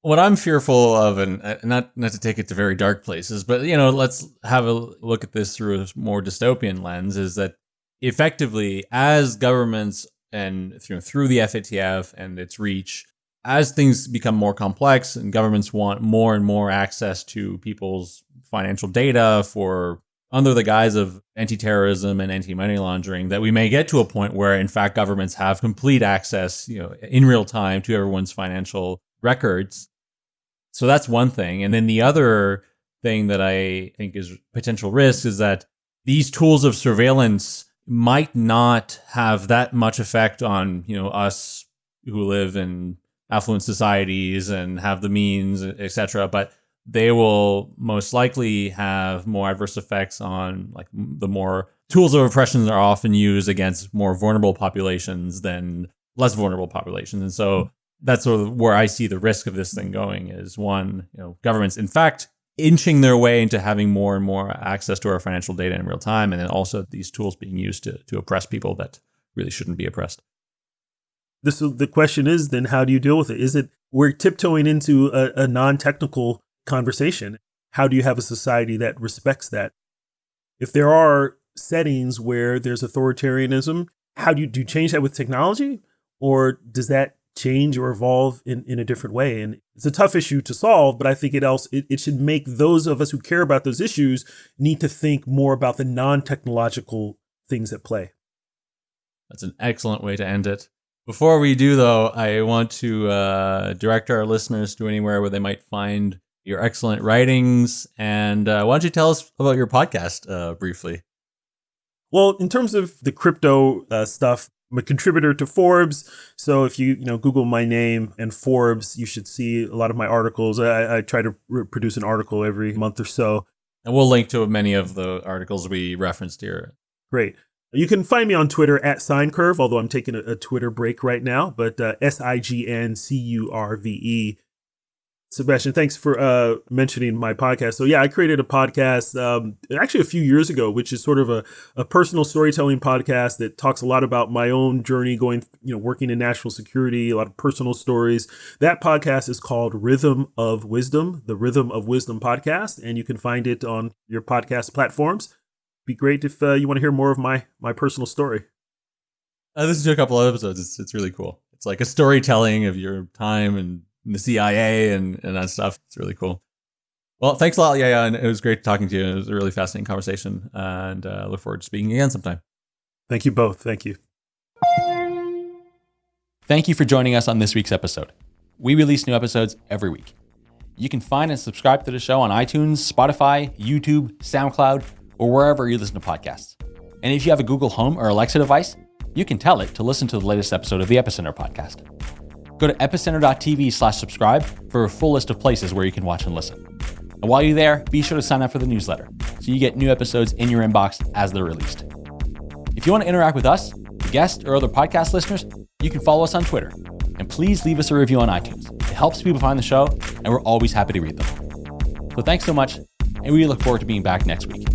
What I'm fearful of, and uh, not not to take it to very dark places, but you know, let's have a look at this through a more dystopian lens. Is that effectively as governments and know, through the FATF and its reach, as things become more complex and governments want more and more access to people's financial data for under the guise of anti-terrorism and anti-money laundering that we may get to a point where in fact governments have complete access you know in real time to everyone's financial records so that's one thing. And then the other thing that i think is potential risk is that these tools of surveillance might not have that much effect on you know us who live in affluent societies and have the means etc but they will most likely have more adverse effects on like the more tools of oppression are often used against more vulnerable populations than less vulnerable populations. And so hmm. That's sort of where I see the risk of this thing going is one, you know, governments in fact inching their way into having more and more access to our financial data in real time and then also these tools being used to to oppress people that really shouldn't be oppressed. This the question is then how do you deal with it? Is it we're tiptoeing into a, a non-technical conversation. How do you have a society that respects that? If there are settings where there's authoritarianism, how do you, do you change that with technology? Or does that change or evolve in, in a different way? And it's a tough issue to solve, but I think it else it, it should make those of us who care about those issues need to think more about the non-technological things at play. That's an excellent way to end it. Before we do, though, I want to uh, direct our listeners to anywhere where they might find your excellent writings. And uh, why don't you tell us about your podcast uh, briefly? Well, in terms of the crypto uh, stuff, I'm a contributor to Forbes. So if you you know Google my name and Forbes, you should see a lot of my articles. I, I try to produce an article every month or so. And we'll link to many of the articles we referenced here. Great. You can find me on Twitter at SignCurve, although I'm taking a, a Twitter break right now. But uh, S I G N C U R V E Sebastien, thanks for uh, mentioning my podcast. So yeah, I created a podcast um, actually a few years ago, which is sort of a, a personal storytelling podcast that talks a lot about my own journey going, you know, working in national security, a lot of personal stories. That podcast is called Rhythm of Wisdom, the Rhythm of Wisdom podcast, and you can find it on your podcast platforms. Be great if uh, you want to hear more of my my personal story. I listened to a couple of episodes. It's it's really cool. It's like a storytelling of your time and the CIA and, and that stuff. It's really cool. Well, thanks a lot, yeah, yeah, and it was great talking to you. It was a really fascinating conversation, and uh, look forward to speaking again sometime. Thank you both. Thank you. Thank you for joining us on this week's episode. We release new episodes every week. You can find and subscribe to the show on iTunes, Spotify, YouTube, SoundCloud, or wherever you listen to podcasts. And if you have a Google Home or Alexa device, you can tell it to listen to the latest episode of the Epicenter podcast. Go to epicenter.tv slash subscribe for a full list of places where you can watch and listen. And while you're there, be sure to sign up for the newsletter so you get new episodes in your inbox as they're released. If you want to interact with us, guests, or other podcast listeners, you can follow us on Twitter. And please leave us a review on iTunes. It helps people find the show, and we're always happy to read them. So thanks so much, and we look forward to being back next week.